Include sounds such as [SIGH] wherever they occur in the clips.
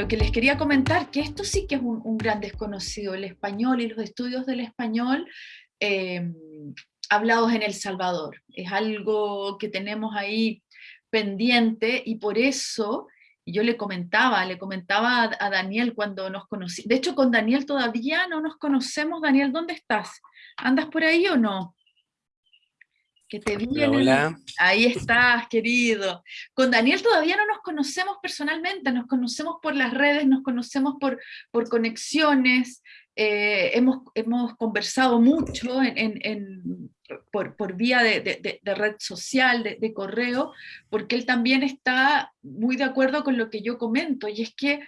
lo que les quería comentar, que esto sí que es un, gran desconocido, el español y los estudios del español em, hablados en El Salvador. Es algo que tenemos ahí pendiente y por eso yo le comentaba, le comentaba a, Daniel cuando nos conocí. De hecho, con Daniel todavía no nos conocemos. Daniel, ¿dónde estás? ¿Andas por ahí o no? Que te Hola. Ahí estás, querido. Con Daniel todavía no nos conocemos personalmente, nos conocemos por las redes, nos conocemos por, por conexiones, eh, hemos, hemos, conversado mucho en, por, por, vía de, de, de red social, de, correo, porque él también está muy de acuerdo con lo que yo comento, y es que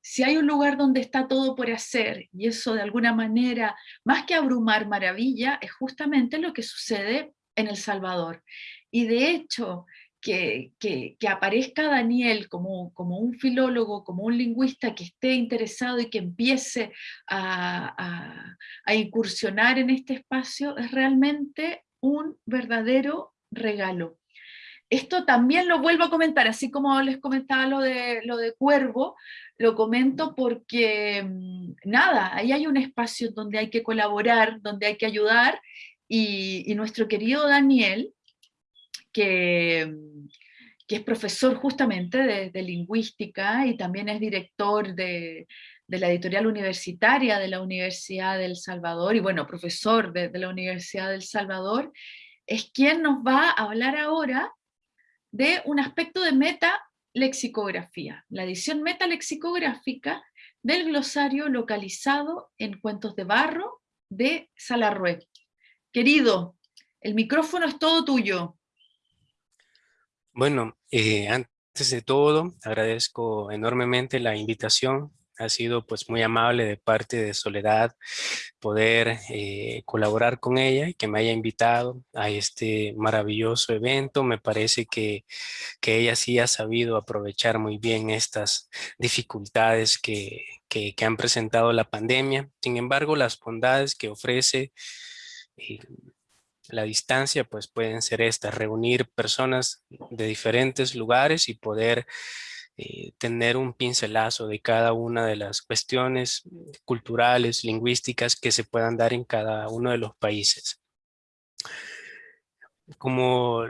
si hay un lugar donde está todo por hacer, y eso de alguna manera, más que abrumar maravilla, es justamente lo que sucede en El Salvador. Y de hecho, que, que, aparezca Daniel como, como, un filólogo, como un lingüista que esté interesado y que empiece a, a, incursionar en este espacio, es realmente un verdadero regalo. Esto también lo vuelvo a comentar, así como les comentaba lo de, lo de Cuervo, lo comento porque, mm, nada, ahí hay un espacio donde hay que colaborar, donde hay que ayudar, y, nuestro querido Daniel, que, que es profesor justamente de, lingüística y también es director de, la editorial universitaria de la Universidad del Salvador, y bueno, profesor de, la Universidad del Salvador, es quien nos va a hablar ahora de un aspecto de meta-lexicografía, la edición meta-lexicográfica del glosario localizado en Cuentos de Barro de Salarrué. Querido, el micrófono es todo tuyo. Bueno, eh, antes de todo, agradezco enormemente la invitación. Ha sido pues muy amable de parte de Soledad poder eh, colaborar con ella y que me haya invitado a este maravilloso evento. Me parece que, que ella sí ha sabido aprovechar muy bien estas dificultades que, que, que han presentado la pandemia. Sin embargo, las bondades que ofrece la distancia pues pueden ser estas, reunir personas de diferentes lugares y poder eh, tener un pincelazo de cada una de las cuestiones culturales, lingüísticas que se puedan dar en cada uno de los países. Como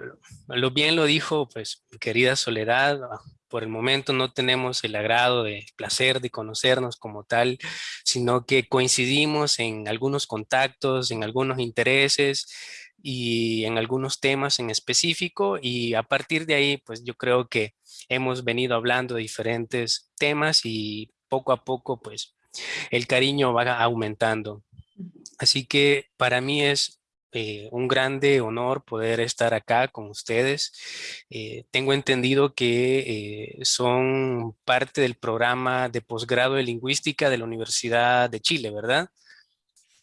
lo bien lo dijo, pues, querida Soledad, por el momento no tenemos el agrado de placer de conocernos como tal, sino que coincidimos en algunos contactos, en algunos intereses y en algunos temas en específico y a partir de ahí pues yo creo que hemos venido hablando de diferentes temas y poco a poco pues el cariño va aumentando. Así que para mí es eh, un grande honor poder estar acá con ustedes. Eh, tengo entendido que eh, son parte del programa de posgrado de lingüística de la Universidad de Chile, ¿verdad?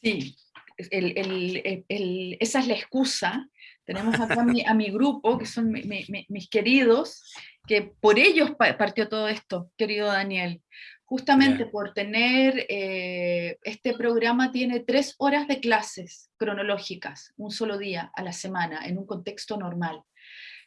Sí, esa es la excusa. Tenemos acá a mi, grupo, que son mis queridos, que por ellos partió todo esto, querido Daniel justamente por tener, eh, este programa tiene tres horas de clases cronológicas, un solo día a la semana, en un contexto normal.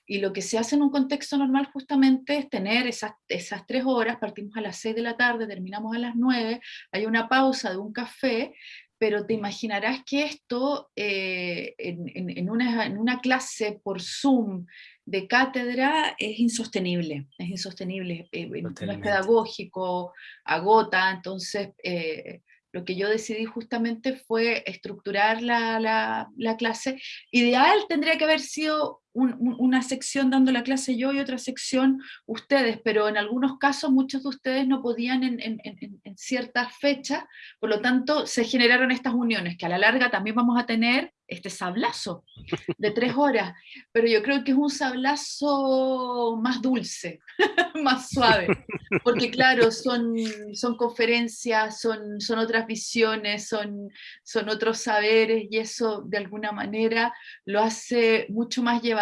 Y lo que se hace en un contexto normal justamente es tener esas, esas tres horas, partimos a las seis de la tarde, terminamos a las nueve, hay una pausa de un café, pero te imaginarás que esto eh, en, una, en, una, clase por Zoom de cátedra es insostenible, es insostenible, eh, no es pedagógico, agota, entonces eh, lo que yo decidí justamente fue estructurar la, la, clase. Ideal tendría que haber sido una sección dando la clase yo y otra sección ustedes, pero en algunos casos muchos de ustedes no podían en, en, en, en ciertas fechas, por lo tanto se generaron estas uniones, que a la larga también vamos a tener este sablazo de tres horas, pero yo creo que es un sablazo más dulce, [LAUGHS] más suave, porque claro, son, son conferencias, son, son otras visiones, son, son otros saberes, y eso de alguna manera lo hace mucho más llevadero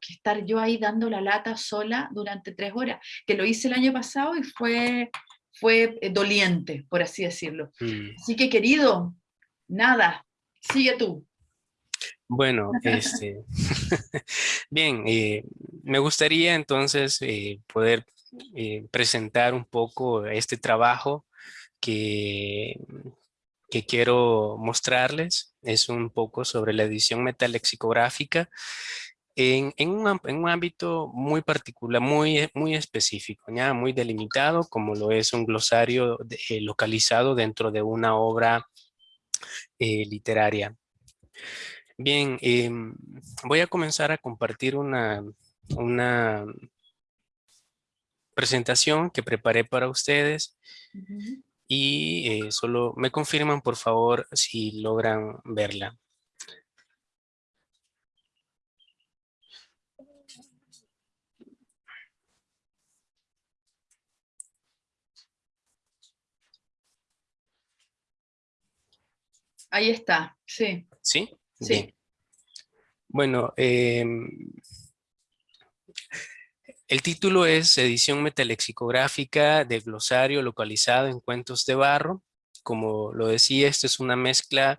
que estar yo ahí dando la lata sola durante tres horas, que lo hice el año pasado y fue, fue eh, doliente, por así decirlo. Mm. Así que querido, nada, sigue tú. Bueno, este, [LAUGHS] bien, eh, me gustaría entonces eh, poder eh, presentar un poco este trabajo que, que quiero mostrarles. Es un poco sobre la edición metalexicográfica en, en, un, en, un, ámbito muy particular, muy, muy específico, ¿ya? muy delimitado, como lo es un glosario eh, localizado dentro de una obra eh, literaria. Bien, em, voy a comenzar a compartir una, una presentación que preparé para ustedes y eh, solo me confirman por favor si logran verla. Ahí está, sí. ¿Sí? Sí. Bueno, em, el título es Edición metalexicográfica de glosario localizado en cuentos de barro. Como lo decía, esto es una mezcla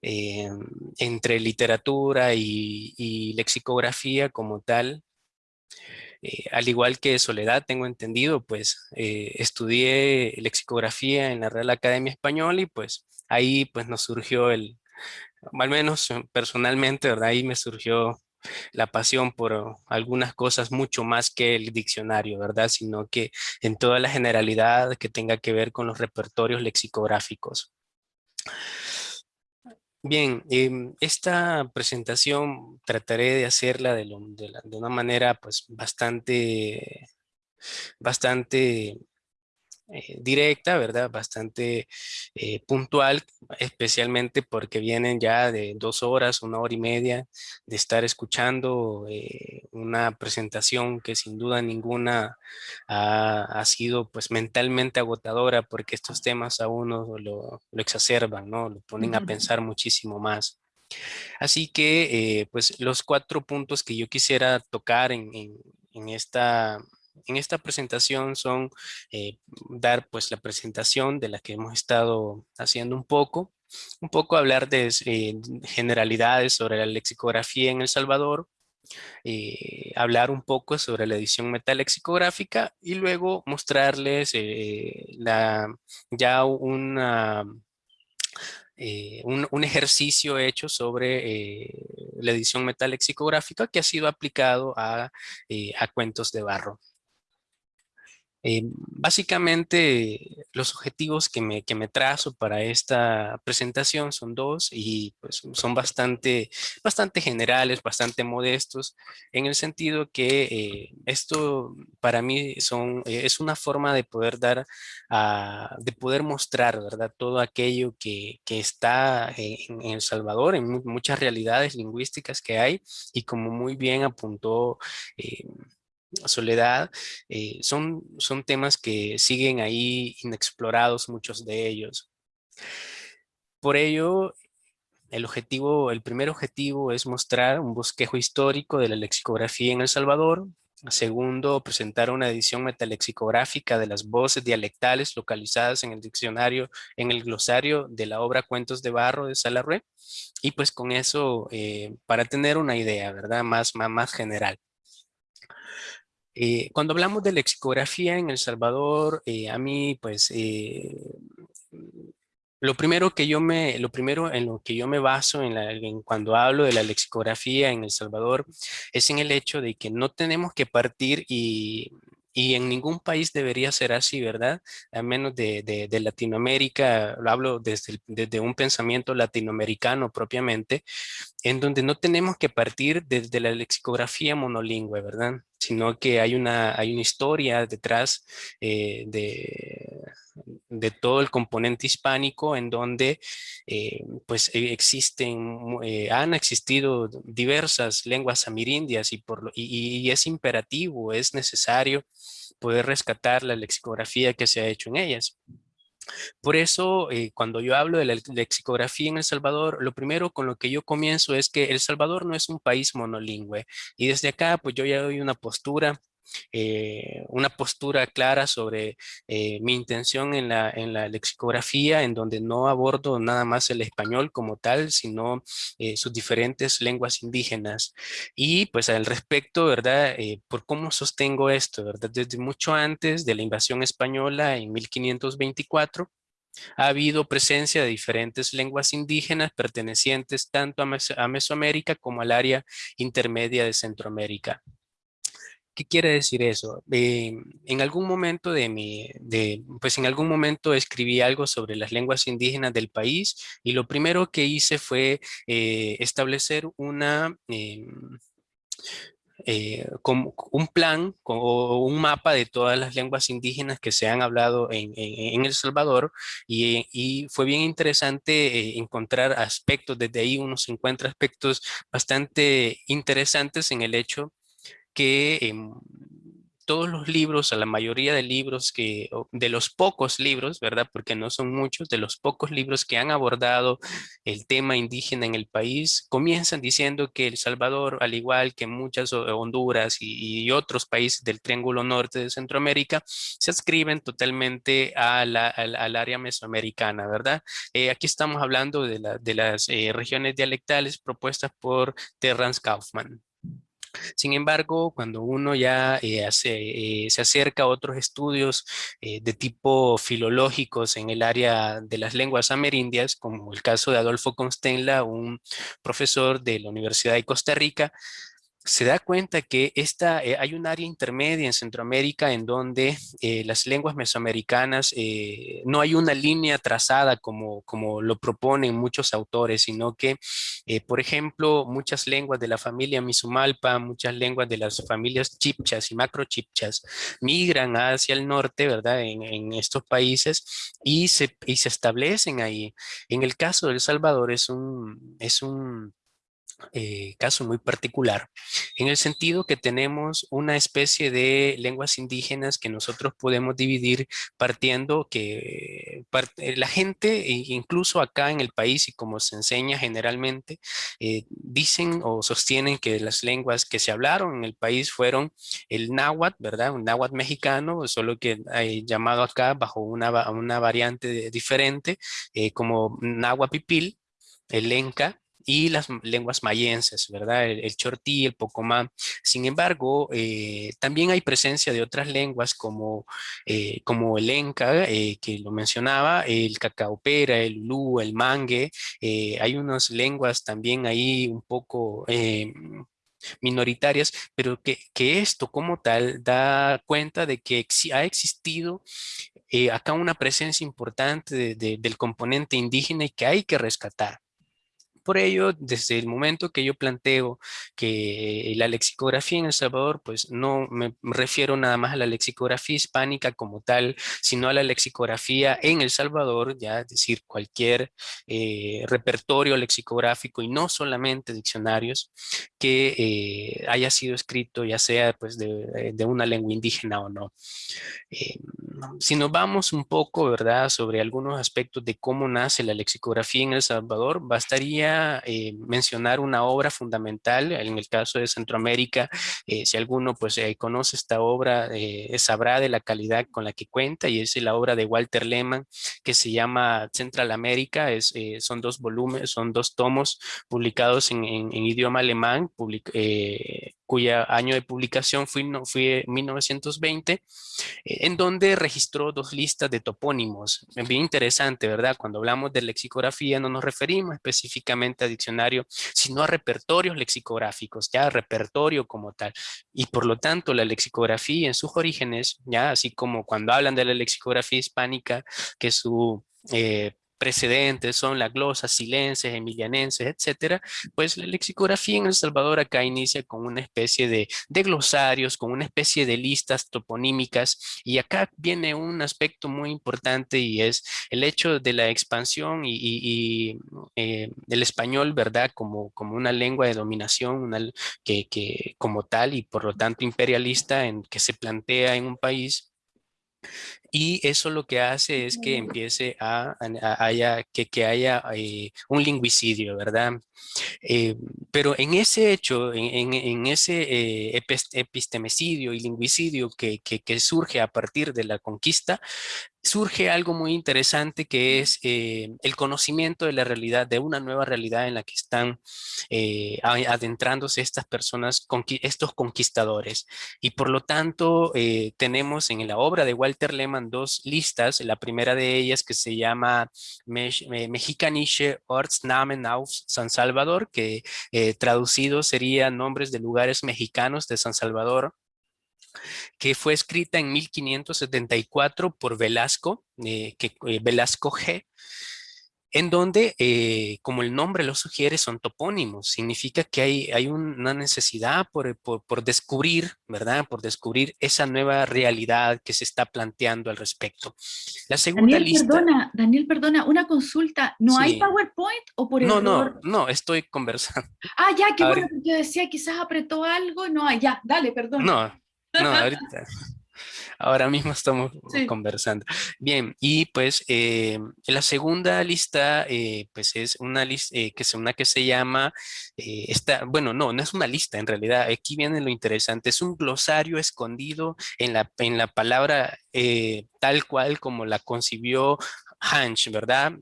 em, entre literatura y, lexicografía como tal. Eh, al igual que Soledad, tengo entendido, pues eh, estudié lexicografía en la Real Academia Española y pues ahí pues nos surgió el, al menos personalmente, ¿verdad? Ahí me surgió la pasión por algunas cosas mucho más que el diccionario, ¿verdad? Sino que en toda la generalidad que tenga que ver con los repertorios lexicográficos. Bien, em, esta presentación trataré de hacerla de, de una manera pues bastante, bastante eh, directa, ¿verdad? Bastante eh, puntual, especialmente porque vienen ya de dos horas, una hora y media de estar escuchando eh, una presentación que sin duda ninguna ha, sido pues mentalmente agotadora porque estos temas a uno lo, exacerban, ¿no? Lo ponen a pensar muchísimo más. Así que pues los cuatro puntos que yo quisiera tocar en, en esta en esta presentación son eh, dar pues la presentación de la que hemos estado haciendo un poco, un poco hablar de eh, generalidades sobre la lexicografía en El Salvador, eh, hablar un poco sobre la edición metalexicográfica y luego mostrarles la, ya un, un, ejercicio hecho sobre la edición metalexicográfica que ha sido aplicado a, a cuentos de barro. Eh, básicamente los objetivos que me, que me, trazo para esta presentación son dos y pues, son bastante, bastante generales, bastante modestos en el sentido que eh, esto para mí son, eh, es una forma de poder dar, de poder mostrar ¿verdad? todo aquello que, que está en, en, El Salvador, en muchas realidades lingüísticas que hay y como muy bien apuntó soledad, eh, son, son temas que siguen ahí inexplorados, muchos de ellos. Por ello, el objetivo, el primer objetivo es mostrar un bosquejo histórico de la lexicografía en El Salvador. Segundo, presentar una edición metalexicográfica de las voces dialectales localizadas en el diccionario, en el glosario de la obra Cuentos de Barro de Salarrué. Y pues con eso, eh, para tener una idea, ¿verdad? Más, más, más general. Eh, cuando hablamos de lexicografía en El Salvador, eh, a mí, pues, eh, lo primero que yo me, lo primero en lo que yo me baso en, la, en cuando hablo de la lexicografía en El Salvador es en el hecho de que no tenemos que partir y y en ningún país debería ser así, ¿verdad? A menos de, de, Latinoamérica, lo hablo desde, desde, un pensamiento latinoamericano propiamente, en donde no tenemos que partir desde la lexicografía monolingüe, ¿verdad? Sino que hay una, hay una historia detrás eh, de, de todo el componente hispánico en donde eh, pues e, existen, eh, han existido diversas lenguas amirindias y, por, y, es imperativo, es necesario poder rescatar la lexicografía que se ha hecho en ellas. Por eso, eh, cuando yo hablo de la lexicografía en El Salvador, lo primero con lo que yo comienzo es que El Salvador no es un país monolingüe. Y desde acá, pues yo ya doy una postura eh, una postura clara sobre eh, mi intención en la, en la lexicografía, en donde no abordo nada más el español como tal, sino eh, sus diferentes lenguas indígenas. Y pues al respecto, ¿verdad? por cómo sostengo esto, ¿verdad? Desde mucho antes de la invasión española en 1524, ha habido presencia de diferentes lenguas indígenas pertenecientes tanto a, Mesoamérica como al área intermedia de Centroamérica. ¿Qué quiere decir eso? Eh, en algún momento de mi, de, pues en algún momento escribí algo sobre las lenguas indígenas del país y lo primero que hice fue eh, establecer una, eh, como un plan o un mapa de todas las lenguas indígenas que se han hablado en, El Salvador y, fue bien interesante eh, encontrar aspectos, desde ahí uno se encuentra aspectos bastante interesantes en el hecho que em, todos los libros, a la mayoría de libros que, de los pocos libros, ¿verdad? Porque no son muchos, de los pocos libros que han abordado el tema indígena en el país, comienzan diciendo que El Salvador, al igual que muchas Honduras y, otros países del Triángulo Norte de Centroamérica, se adscriben totalmente al área mesoamericana, ¿verdad? Eh, aquí estamos hablando de, las eh, regiones dialectales propuestas por Terrence Kaufman. Sin embargo, cuando uno ya eh, eh, se acerca a otros estudios eh, de tipo filológicos en el área de las lenguas amerindias, como el caso de Adolfo Constenla, un profesor de la Universidad de Costa Rica, se da cuenta que esta, eh, hay un área intermedia en Centroamérica en donde eh, las lenguas mesoamericanas eh, no hay una línea trazada como, como lo proponen muchos autores, sino que, por ejemplo, muchas lenguas de la familia Misumalpa, muchas lenguas de las familias chipchas y macrochipchas migran hacia el norte, ¿verdad? En, en estos países y se, y se establecen ahí. En el caso de El Salvador es un, es un eh, caso muy particular, en el sentido que tenemos una especie de lenguas indígenas que nosotros podemos dividir partiendo que eh, la gente, e incluso acá en el país y como se enseña generalmente, eh, dicen o sostienen que las lenguas que se hablaron en el país fueron el náhuatl, ¿verdad? Un náhuatl mexicano, solo que hay llamado acá bajo una, una variante diferente, como náhuatl pipil, el lenca, y las lenguas mayenses, ¿verdad? El, chortí, el pocomá. Sin embargo, eh, también hay presencia de otras lenguas como, eh, como el enca, eh, que lo mencionaba, el cacaopera, el ulú, el mangue. hay unas lenguas también ahí un poco minoritarias, pero que, que, esto como tal da cuenta de que ha existido acá una presencia importante del componente indígena y que hay que rescatar. Por ello, desde el momento que yo planteo que la lexicografía en El Salvador, pues no me refiero nada más a la lexicografía hispánica como tal, sino a la lexicografía en El Salvador, ya es decir, cualquier eh, repertorio lexicográfico y no solamente diccionarios que eh, haya sido escrito ya sea pues de, de una lengua indígena o no. Eh, si nos vamos un poco, ¿verdad?, sobre algunos aspectos de cómo nace la lexicografía en El Salvador, bastaría eh, mencionar una obra fundamental, en el caso de Centroamérica, eh, si alguno pues conoce esta obra, sabrá de la calidad con la que cuenta, y es la obra de Walter Lehmann, que se llama Central América, es, son dos volúmenes, son dos tomos publicados en, en idioma alemán, public, cuya año de publicación fue, fue 1920, eh, en donde registró dos listas de topónimos. Bien interesante, ¿verdad? Cuando hablamos de lexicografía no nos referimos específicamente a diccionario, sino a repertorios lexicográficos, ya repertorio como tal. Y por lo tanto, la lexicografía en sus orígenes, ya así como cuando hablan de la lexicografía hispánica, que su eh, precedentes son la glosa, silences, emilianenses, etcétera, pues la lexicografía en El Salvador acá inicia con una especie de, glosarios, con una especie de listas toponímicas y acá viene un aspecto muy importante y es el hecho de la expansión y, y, eh, del español, ¿verdad? Como, como una lengua de dominación, una, que, que como tal y por lo tanto imperialista en que se plantea en un país y eso lo que hace es que empiece a, haya, que, que haya eh, un lingüicidio, ¿verdad? Eh, pero en ese hecho, en, en, ese eh, epistemicidio y lingüicidio que, que, que, surge a partir de la conquista, surge algo muy interesante que es eh, el conocimiento de la realidad, de una nueva realidad en la que están eh, adentrándose estas personas, estos conquistadores. Y por lo tanto, eh, tenemos en la obra de Walter Lehmann dos listas. La primera de ellas que se llama Mexicanische Ortsnamen aus San Salvador, que traducido sería nombres de lugares mexicanos de San Salvador que fue escrita en 1574 por Velasco, eh, que, eh, Velasco G., en donde, eh, como el nombre lo sugiere, son topónimos. Significa que hay, hay una necesidad por, por, descubrir, ¿verdad? Por descubrir esa nueva realidad que se está planteando al respecto. La segunda Daniel, lista... Perdona, Daniel, perdona, una consulta. ¿No hay PowerPoint o por No, no, no, estoy conversando. Ah, ya, qué bueno, yo decía, quizás apretó algo. No, ya, dale, perdón. No, no, ahorita. Ahora mismo estamos conversando. Bien, y pues eh, la segunda lista, eh, pues es una lista eh, que, es una que se llama, esta, bueno, no, no es una lista en realidad, aquí viene lo interesante, es un glosario escondido en la, en la palabra tal cual como la concibió Hansch, ¿verdad?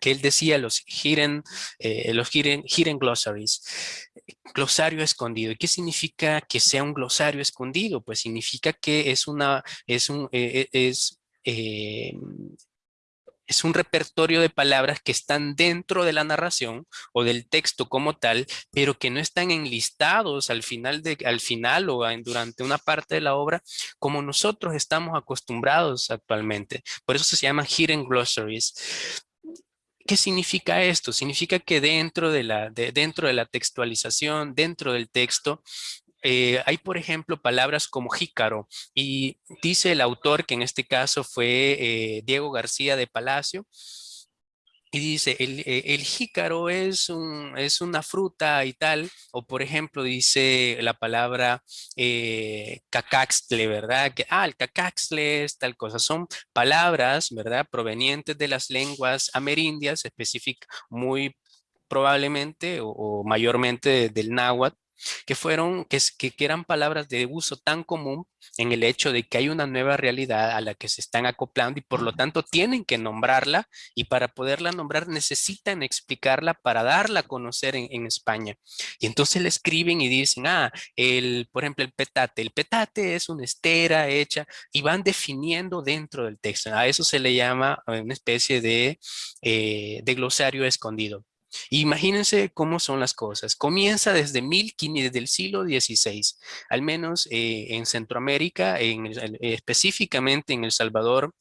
Que él decía los hidden, eh, los hidden, hidden, glossaries, glosario escondido. ¿Y qué significa que sea un glosario escondido? Pues significa que es una, es un, eh, eh, es, es un repertorio de palabras que están dentro de la narración o del texto como tal, pero que no están enlistados al final, de, al final o durante una parte de la obra como nosotros estamos acostumbrados actualmente. Por eso se llama hidden glossaries. ¿Qué significa esto? Significa que dentro de la, dentro de la textualización, dentro del texto, eh, hay, por ejemplo, palabras como jícaro y dice el autor, que en este caso fue eh, Diego García de Palacio, y dice, el, eh, el, jícaro es, un, es una fruta y tal, o por ejemplo dice la palabra eh, cacaxtle, ¿verdad? Que, ah, el cacaxtle es tal cosa. Son palabras, ¿verdad? Provenientes de las lenguas amerindias, específicas, muy probablemente o, o mayormente del náhuatl, que fueron, que, que, eran palabras de uso tan común en el hecho de que hay una nueva realidad a la que se están acoplando y por lo tanto tienen que nombrarla y para poderla nombrar necesitan explicarla para darla a conocer en, España. Y entonces le escriben y dicen, ah, el, por ejemplo, el petate. El petate es una estera hecha y van definiendo dentro del texto. A eso se le llama una especie de, eh, de glosario escondido. Imagínense cómo son las cosas. Comienza desde, mil, desde el siglo XVI, al menos eh, en Centroamérica, en, específicamente en El Salvador,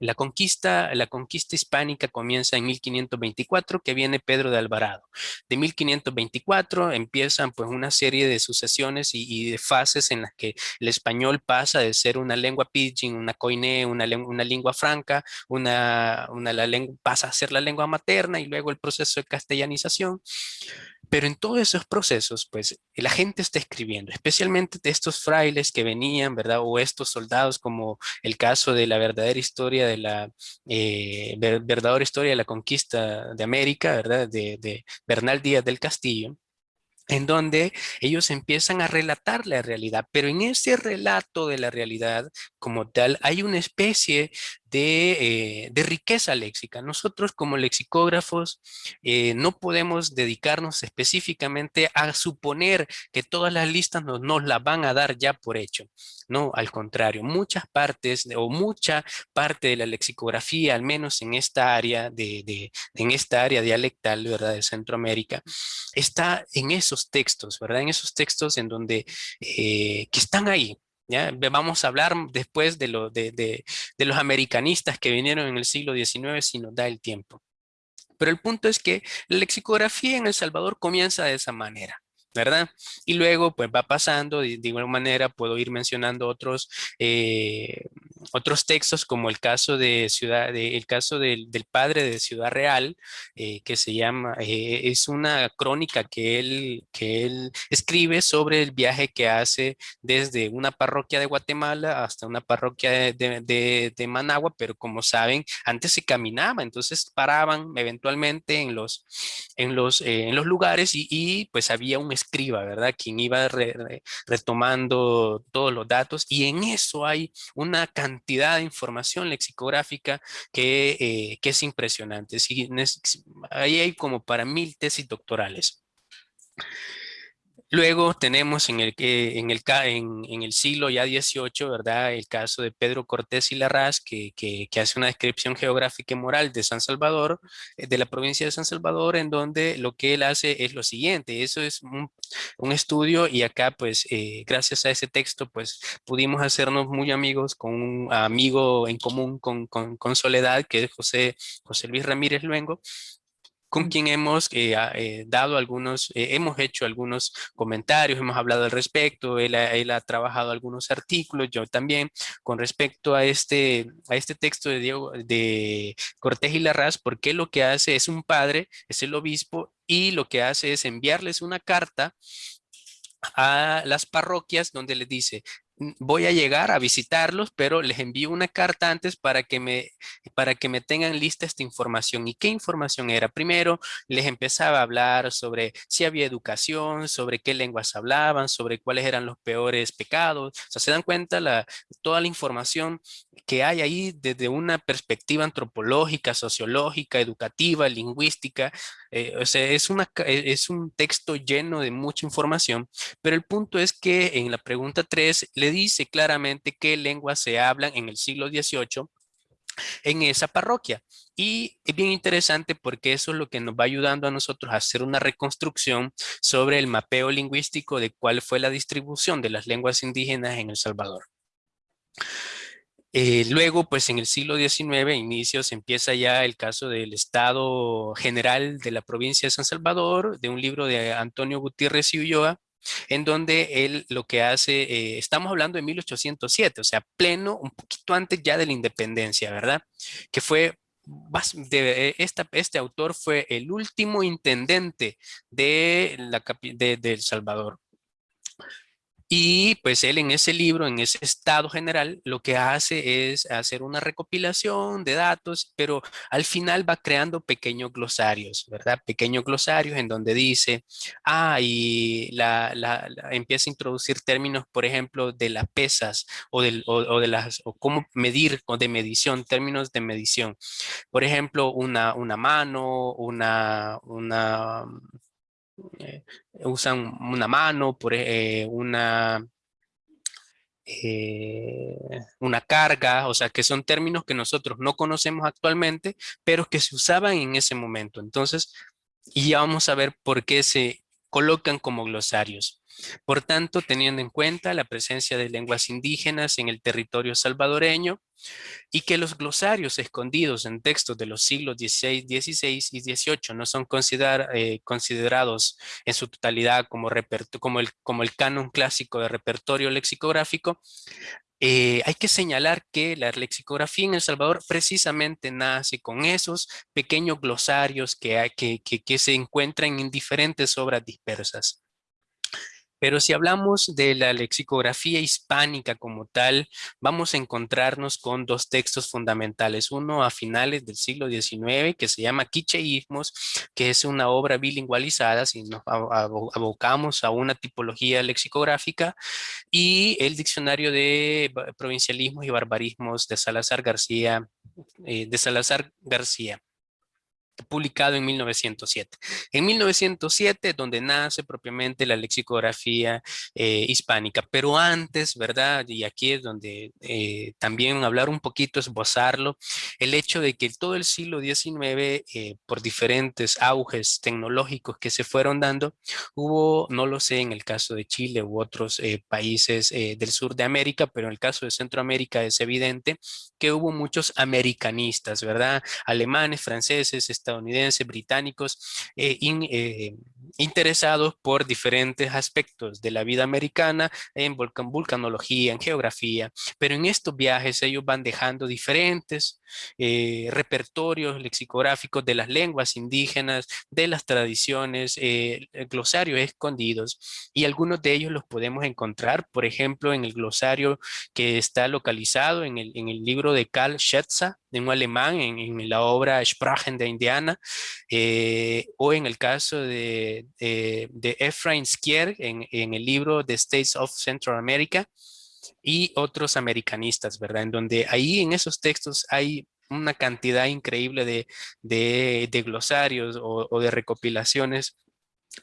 la conquista, la conquista hispánica comienza en 1524, que viene Pedro de Alvarado. De 1524 empiezan pues una serie de sucesiones y, de fases en las que el español pasa de ser una lengua pidgin, una coine, una, lengua franca, una, pasa a ser la lengua materna y luego el proceso de castellanización. Pero en todos esos procesos, pues la gente está escribiendo, especialmente de estos frailes que venían, ¿verdad? O estos soldados, como el caso de la verdadera historia de la eh, verdadera historia de la conquista de América, ¿verdad? De, de Bernal Díaz del Castillo en donde ellos empiezan a relatar la realidad, pero en ese relato de la realidad como tal hay una especie de, eh, riqueza léxica. Nosotros como lexicógrafos eh, no podemos dedicarnos específicamente a suponer que todas las listas nos, nos las van a dar ya por hecho. No, al contrario, muchas partes o mucha parte de la lexicografía, al menos en esta área, de, en esta área dialectal ¿verdad? de Centroamérica, está en esos textos, ¿verdad? En esos textos en donde, eh, que están ahí, Vamos a hablar después de, lo, de, de, los americanistas que vinieron en el siglo XIX si nos da el tiempo. Pero el punto es que la lexicografía en El Salvador comienza de esa manera. ¿Verdad? Y luego pues va pasando, de, igual manera puedo ir mencionando otros, eh, otros textos como el caso de Ciudad, de, el caso del, padre de Ciudad Real, eh, que se llama, eh, es una crónica que él, que él escribe sobre el viaje que hace desde una parroquia de Guatemala hasta una parroquia de, de Managua, pero como saben, antes se caminaba, entonces paraban eventualmente en los, en los, en los lugares y, y pues había un escriba, ¿verdad? Quien iba retomando todos los datos y en eso hay una cantidad de información lexicográfica que, eh, es impresionante. ahí hay como para mil tesis doctorales. Luego tenemos en el, en el, en, el siglo ya XVIII, ¿verdad? El caso de Pedro Cortés y Larraz, que, que, hace una descripción geográfica y moral de San Salvador, eh, de la provincia de San Salvador, en donde lo que él hace es lo siguiente. Eso es un, un estudio y acá, pues, eh, gracias a ese texto, pues, pudimos hacernos muy amigos con un amigo en común con, con, con Soledad, que es José, José Luis Ramírez Luengo, con quien hemos eh, eh, dado algunos, eh, hemos hecho algunos comentarios, hemos hablado al respecto, él ha, él ha, trabajado algunos artículos, yo también, con respecto a este, a este texto de, Diego, de Cortés y Larraz, porque lo que hace es un padre, es el obispo, y lo que hace es enviarles una carta a las parroquias donde les dice, voy a llegar a visitarlos, pero les envío una carta antes para que me, para que me tengan lista esta información. ¿Y qué información era? Primero, les empezaba a hablar sobre si había educación, sobre qué lenguas hablaban, sobre cuáles eran los peores pecados. O sea, se dan cuenta la, toda la información que hay ahí desde una perspectiva antropológica, sociológica, educativa, lingüística. Eh, o sea, es, una, es un texto lleno de mucha información, pero el punto es que en la pregunta 3 le dice claramente qué lenguas se hablan en el siglo XVIII en esa parroquia. Y es bien interesante porque eso es lo que nos va ayudando a nosotros a hacer una reconstrucción sobre el mapeo lingüístico de cuál fue la distribución de las lenguas indígenas en El Salvador. Eh, luego, pues en el siglo XIX, inicios, empieza ya el caso del Estado General de la provincia de San Salvador, de un libro de Antonio Gutiérrez y Ulloa, en donde él lo que hace, eh, estamos hablando de 1807, o sea, pleno, un poquito antes ya de la independencia, ¿verdad? Que fue de, esta, este autor fue el último intendente de, la, de, de El Salvador. Y pues él en ese libro, en ese estado general, lo que hace es hacer una recopilación de datos, pero al final va creando pequeños glosarios, ¿verdad? Pequeños glosarios en donde dice, ah, y la, empieza a introducir términos, por ejemplo, de las pesas o, del, o, de las, o cómo medir, o de medición, términos de medición. Por ejemplo, una, una mano, una, una eh, usan una mano, por, eh, una, eh, una carga, o sea que son términos que nosotros no conocemos actualmente, pero que se usaban en ese momento. Entonces, y ya vamos a ver por qué se colocan como glosarios. Por tanto, teniendo en cuenta la presencia de lenguas indígenas en el territorio salvadoreño y que los glosarios escondidos en textos de los siglos XVI, XVI y XVIII no son eh, considerados en su totalidad como, como, el, como el canon clásico de repertorio lexicográfico, eh, hay que señalar que la lexicografía en El Salvador precisamente nace con esos pequeños glosarios que, se encuentran en diferentes obras dispersas. Pero si hablamos de la lexicografía hispánica como tal, vamos a encontrarnos con dos textos fundamentales. Uno a finales del siglo XIX que se llama Quicheísmos, que es una obra bilingualizada, si nos abocamos a una tipología lexicográfica, y el diccionario de provincialismos y barbarismos de Salazar García, eh, de Salazar García publicado en 1907. En 1907, donde nace propiamente la lexicografía eh, hispánica, pero antes, ¿verdad? Y aquí es donde eh, también hablar un poquito, esbozarlo, el hecho de que todo el siglo XIX, eh, por diferentes auges tecnológicos que se fueron dando, hubo, no lo sé, en el caso de Chile u otros países del sur de América, pero en el caso de Centroamérica es evidente que hubo muchos americanistas, ¿verdad? Alemanes, franceses, estadounidenses, británicos, eh, eh, interesados por diferentes aspectos de la vida americana en vulcanología, en geografía, pero en estos viajes ellos van dejando diferentes eh, repertorios lexicográficos de las lenguas indígenas, de las tradiciones, glosarios escondidos y algunos de ellos los podemos encontrar, por ejemplo, en el glosario que está localizado en el, libro de Karl Schetzer, de un alemán en, la obra Sprachen de Indiana, eh, o en el caso de, de, Ephraim Skier en, en, el libro The States of Central America, y otros americanistas, ¿verdad? En donde ahí en esos textos hay una cantidad increíble de, de, glosarios o, o de recopilaciones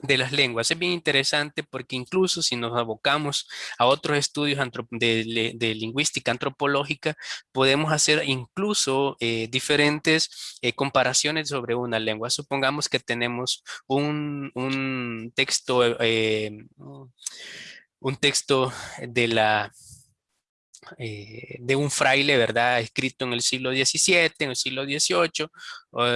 de las lenguas. Es bien interesante porque incluso si nos abocamos a otros estudios de, lingüística antropológica, podemos hacer incluso eh, diferentes eh, comparaciones sobre una lengua. Supongamos que tenemos un, texto, eh, un texto de la eh, de un fraile, ¿verdad? Escrito en el siglo XVII, en el siglo XVIII.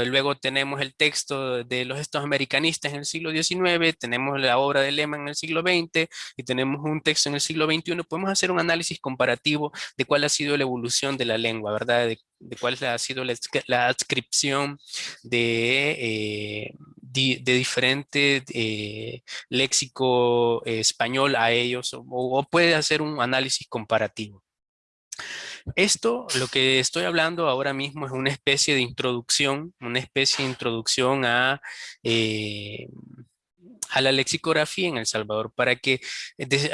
luego tenemos el texto de los estos americanistas en el siglo XIX, tenemos la obra de Lehmann en el siglo XX y tenemos un texto en el siglo XXI. Podemos hacer un análisis comparativo de cuál ha sido la evolución de la lengua, ¿verdad? De, cuál ha sido la, adscripción de, eh, de diferente eh, léxico español a ellos o puede hacer un análisis comparativo. Esto, lo que estoy hablando ahora mismo es una especie de introducción, una especie de introducción a, eh, a la lexicografía en El Salvador para que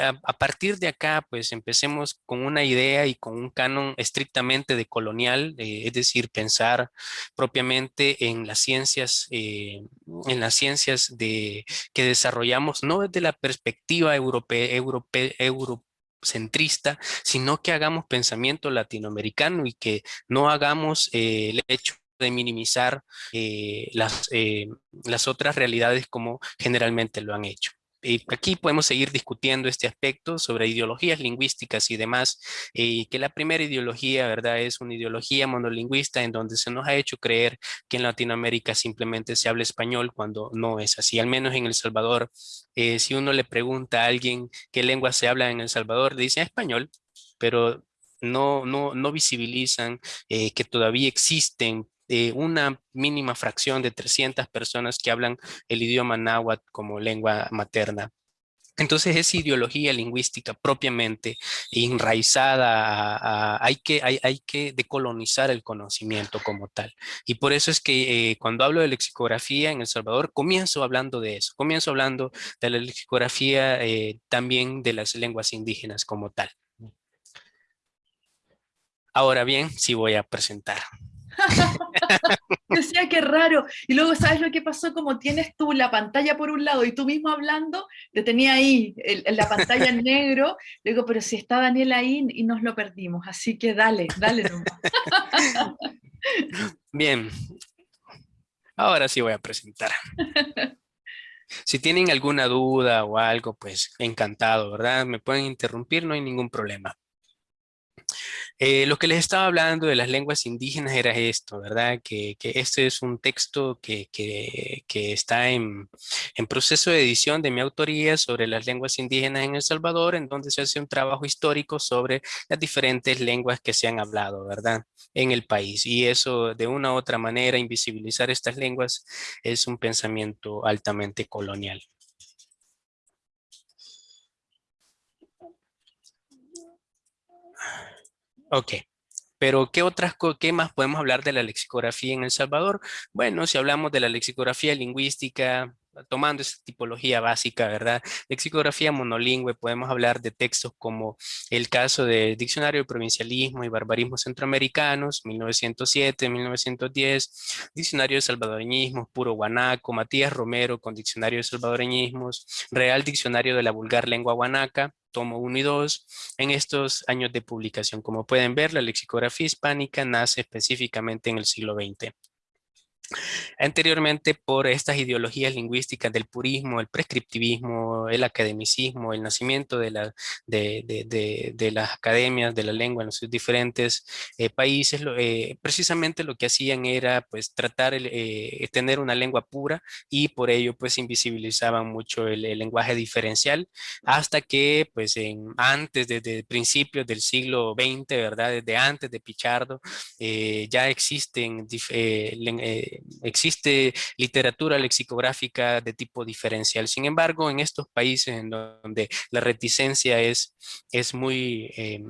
a, partir de acá pues empecemos con una idea y con un canon estrictamente de colonial, eh, es decir, pensar propiamente en las ciencias, eh, en las ciencias de, que desarrollamos no desde la perspectiva europea centrista, sino que hagamos pensamiento latinoamericano y que no hagamos eh, el hecho de minimizar eh, las, eh, las otras realidades como generalmente lo han hecho. Y aquí podemos seguir discutiendo este aspecto sobre ideologías lingüísticas y demás, y que la primera ideología, ¿verdad? Es una ideología monolingüista en donde se nos ha hecho creer que en Latinoamérica simplemente se habla español cuando no es así. Al menos en El Salvador, eh, si uno le pregunta a alguien qué lengua se habla en El Salvador, dice español, pero no, no, no visibilizan eh, que todavía existen eh, una mínima fracción de 300 personas que hablan el idioma náhuatl como lengua materna. Entonces esa ideología lingüística propiamente enraizada, hay, que, hay, hay, que decolonizar el conocimiento como tal. Y por eso es que eh, cuando hablo de lexicografía en El Salvador, comienzo hablando de eso, comienzo hablando de la lexicografía eh, también de las lenguas indígenas como tal. Ahora bien, sí voy a presentar. [LAUGHS] Decía que raro. Y luego, ¿sabes lo que pasó? Como tienes tú la pantalla por un lado y tú mismo hablando, te tenía ahí la pantalla en negro. Le digo, pero si está Daniel ahí y nos lo perdimos. Así que dale, dale. [LAUGHS] Bien. Ahora sí voy a presentar. Si tienen alguna duda o algo, pues encantado, ¿verdad? Me pueden interrumpir, no hay ningún problema. Eh, lo que les estaba hablando de las lenguas indígenas era esto, ¿verdad? Que, este es un texto que, está en, proceso de edición de mi autoría sobre las lenguas indígenas en El Salvador, en donde se hace un trabajo histórico sobre las diferentes lenguas que se han hablado, ¿verdad? En el país. Y eso, de una u otra manera, invisibilizar estas lenguas es un pensamiento altamente colonial. Ok. Pero, ¿qué otras, qué más podemos hablar de la lexicografía en El Salvador? Bueno, si hablamos de la lexicografía lingüística, tomando esa tipología básica, ¿verdad? Lexicografía monolingüe, podemos hablar de textos como el caso del Diccionario de Provincialismo y Barbarismo Centroamericanos, 1907, 1910, Diccionario de Salvadoreñismos, Puro Guanaco, Matías Romero con Diccionario de Salvadoreñismos, Real Diccionario de la Vulgar Lengua Guanaca, tomo 1 y 2, en estos años de publicación. Como pueden ver, la lexicografía hispánica nace específicamente en el siglo XX. Anteriormente, por estas ideologías lingüísticas del purismo, el prescriptivismo, el academicismo, el nacimiento de, la, de, las academias de la lengua en los diferentes eh, países, eh, precisamente lo que hacían era pues tratar de eh, tener una lengua pura y por ello pues invisibilizaban mucho el, lenguaje diferencial hasta que pues en, antes, desde principios del siglo XX, ¿verdad? Desde antes de Pichardo, ya existen existe literatura lexicográfica de tipo diferencial. Sin embargo, en estos países en donde la reticencia es, es muy eh,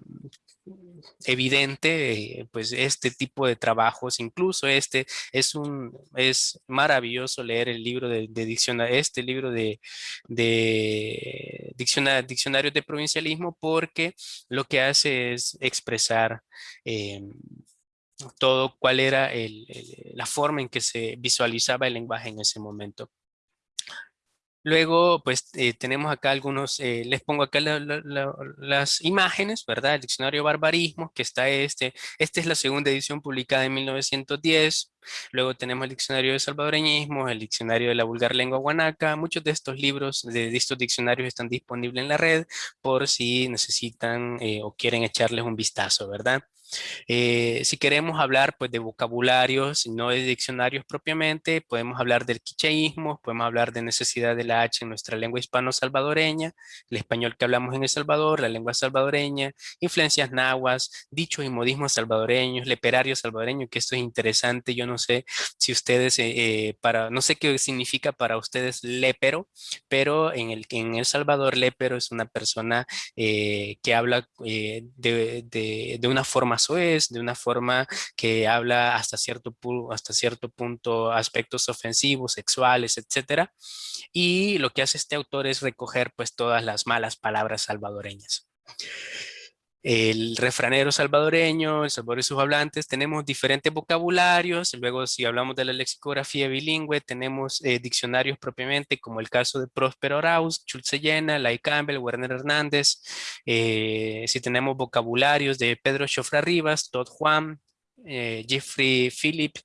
evidente, pues este tipo de trabajos, incluso este, es un, es maravilloso leer el libro de, diccionario, este libro de, de diccionario, de provincialismo porque lo que hace es expresar eh, todo cuál era la forma en que se visualizaba el lenguaje en ese momento. Luego, pues eh, tenemos acá algunos, eh, les pongo acá las imágenes, ¿verdad? El diccionario barbarismo, que está este. Esta es la segunda edición publicada en 1910. Luego tenemos el diccionario de salvadoreñismo, el diccionario de la vulgar lengua guanaca. Muchos de estos libros, de, estos diccionarios están disponibles en la red por si necesitan eh, o quieren echarles un vistazo, ¿verdad? Eh, si queremos hablar pues, de vocabularios, no de diccionarios propiamente, podemos hablar del quicheísmo, podemos hablar de necesidad de la H en nuestra lengua hispano-salvadoreña, el español que hablamos en El Salvador, la lengua salvadoreña, influencias nahuas, dichos y modismos salvadoreños, leperario salvadoreño, que esto es interesante, yo no sé si ustedes, eh, eh, para, no sé qué significa para ustedes lepero, pero en El, en el Salvador lepero es una persona que habla de, de una forma es de una forma que habla hasta cierto, hasta cierto punto aspectos ofensivos, sexuales, etcétera. Y lo que hace este autor es recoger pues todas las malas palabras salvadoreñas el refranero salvadoreño, el salvador y sus hablantes, tenemos diferentes vocabularios, luego si hablamos de la lexicografía bilingüe, tenemos eh, diccionarios propiamente, como el caso de Próspero Arauz, Schulze Llena, Lai Campbell, Werner Hernández, eh, si tenemos vocabularios de Pedro Chofra Rivas, Todd Juan, eh, Jeffrey Philip,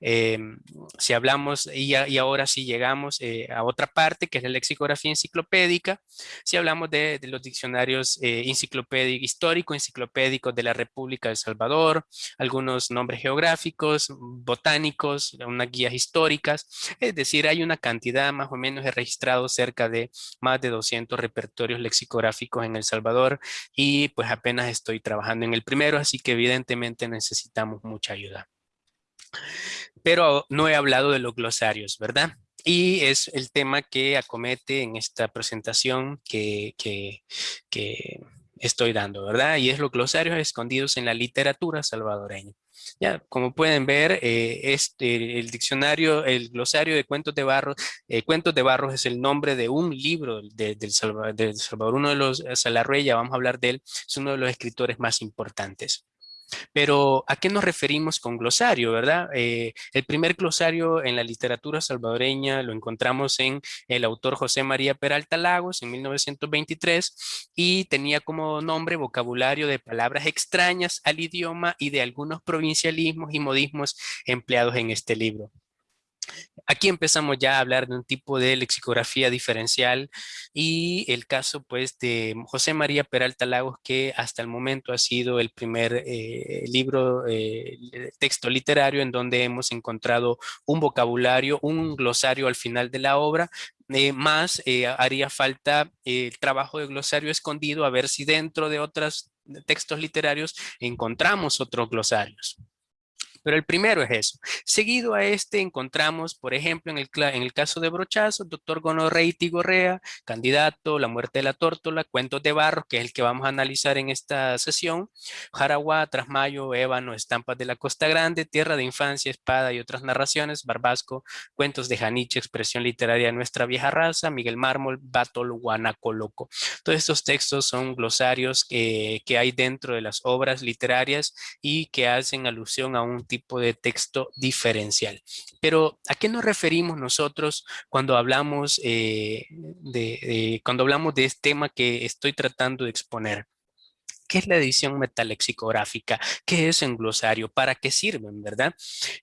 em, si hablamos y, ahora si llegamos eh, a otra parte que es la lexicografía enciclopédica, si hablamos de, los diccionarios eh, enciclopédicos, histórico enciclopédicos de la República de El Salvador, algunos nombres geográficos, botánicos, unas guías históricas, es decir, hay una cantidad más o menos he registrado cerca de más de 200 repertorios lexicográficos en El Salvador y pues apenas estoy trabajando en el primero, así que evidentemente necesitamos mucha ayuda. Pero no he hablado de los glosarios, ¿verdad? Y es el tema que acomete en esta presentación que, que, estoy dando, ¿verdad? Y es los glosarios escondidos en la literatura salvadoreña. Ya, como pueden ver, eh, este, el diccionario, el glosario de cuentos de Barros, eh, cuentos de Barros es el nombre de un libro del, Salvador, del Salvador, uno de los, Salarruella, vamos a hablar de él, es uno de los escritores más importantes. Pero, ¿a qué nos referimos con glosario, verdad? Eh, el primer glosario en la literatura salvadoreña lo encontramos en el autor José María Peralta Lagos en 1923 y tenía como nombre vocabulario de palabras extrañas al idioma y de algunos provincialismos y modismos empleados en este libro. Aquí empezamos ya a hablar de un tipo de lexicografía diferencial y el caso pues de José María Peralta Lagos que hasta el momento ha sido el primer eh, libro, eh, texto literario en donde hemos encontrado un vocabulario, un glosario al final de la obra, eh, más haría falta el trabajo de glosario escondido a ver si dentro de otros textos literarios encontramos otros glosarios. Pero el primero es eso. Seguido a este encontramos, por ejemplo, en el, el caso de Brochazo, doctor Gonorrey Tigorrea, candidato, La muerte de la tórtola, Cuentos de Barro, que es el que vamos a analizar en esta sesión, Jaraguá, Trasmayo, Ébano, Estampas de la Costa Grande, Tierra de Infancia, Espada y otras narraciones, Barbasco, Cuentos de Janiche, Expresión Literaria de Nuestra Vieja Raza, Miguel Mármol, Batol, Guanacoloco. Todos estos textos son glosarios que hay dentro de las obras literarias y que hacen alusión a un tipo de texto diferencial. Pero, ¿a qué nos referimos nosotros cuando hablamos, eh, de, cuando hablamos de este tema que estoy tratando de exponer? ¿Qué es la edición metalexicográfica? ¿Qué es un glosario? ¿Para qué sirven, verdad?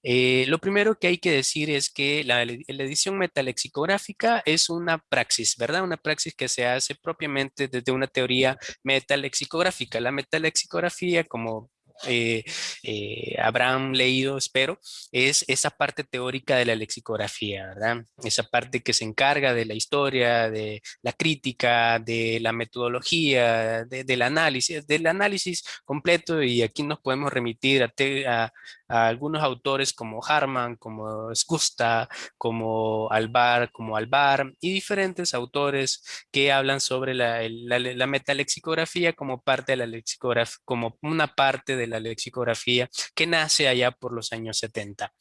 Eh, lo primero que hay que decir es que la, edición metalexicográfica es una praxis, ¿verdad? Una praxis que se hace propiamente desde una teoría metalexicográfica. La metalexicografía, como eh, eh, habrán leído, espero, es esa parte teórica de la lexicografía, ¿verdad? Esa parte que se encarga de la historia, de la crítica, de la metodología, del análisis, del análisis completo y aquí nos podemos remitir a, a algunos autores como Harman, como Skusta, como Alvar, como Alvar y diferentes autores que hablan sobre la, la, metalexicografía como parte de la lexicografía, como una parte de la lexicografía que nace allá por los años 70.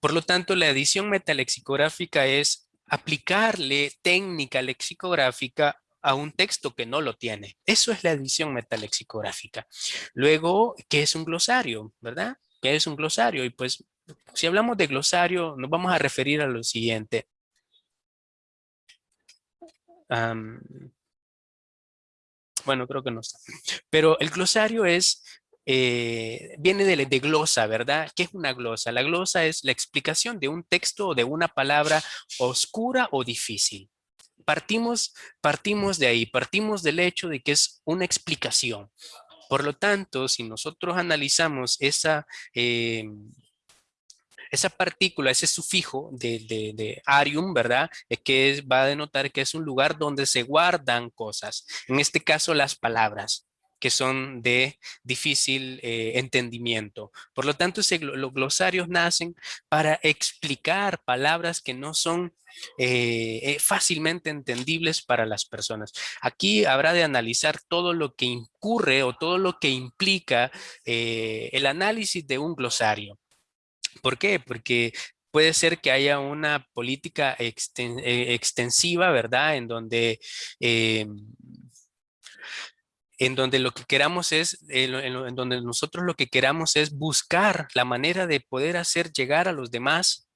Por lo tanto, la edición metalexicográfica es aplicarle técnica lexicográfica a un texto que no lo tiene. Eso es la edición metalexicográfica. Luego, ¿qué es un glosario? ¿Verdad? ¿Qué es un glosario? Y pues, si hablamos de glosario, nos vamos a referir a lo siguiente. bueno, creo que no está. Pero el glosario es, eh, viene de, de, glosa, ¿verdad? ¿Qué es una glosa? La glosa es la explicación de un texto o de una palabra oscura o difícil partimos, partimos de ahí, partimos del hecho de que es una explicación. Por lo tanto, si nosotros analizamos esa, eh, esa partícula, ese sufijo de, de, arium, ¿verdad? Es que va a denotar que es un lugar donde se guardan cosas. En este caso, las palabras que son de difícil eh, entendimiento. Por lo tanto, los glosarios nacen para explicar palabras que no son eh, eh, fácilmente entendibles para las personas. Aquí habrá de analizar todo lo que incurre o todo lo que implica el análisis de un glosario. ¿Por qué? Porque puede ser que haya una política extensiva, ¿verdad? En donde en donde lo que queramos es, en, donde nosotros lo que queramos es buscar la manera de poder hacer llegar a los demás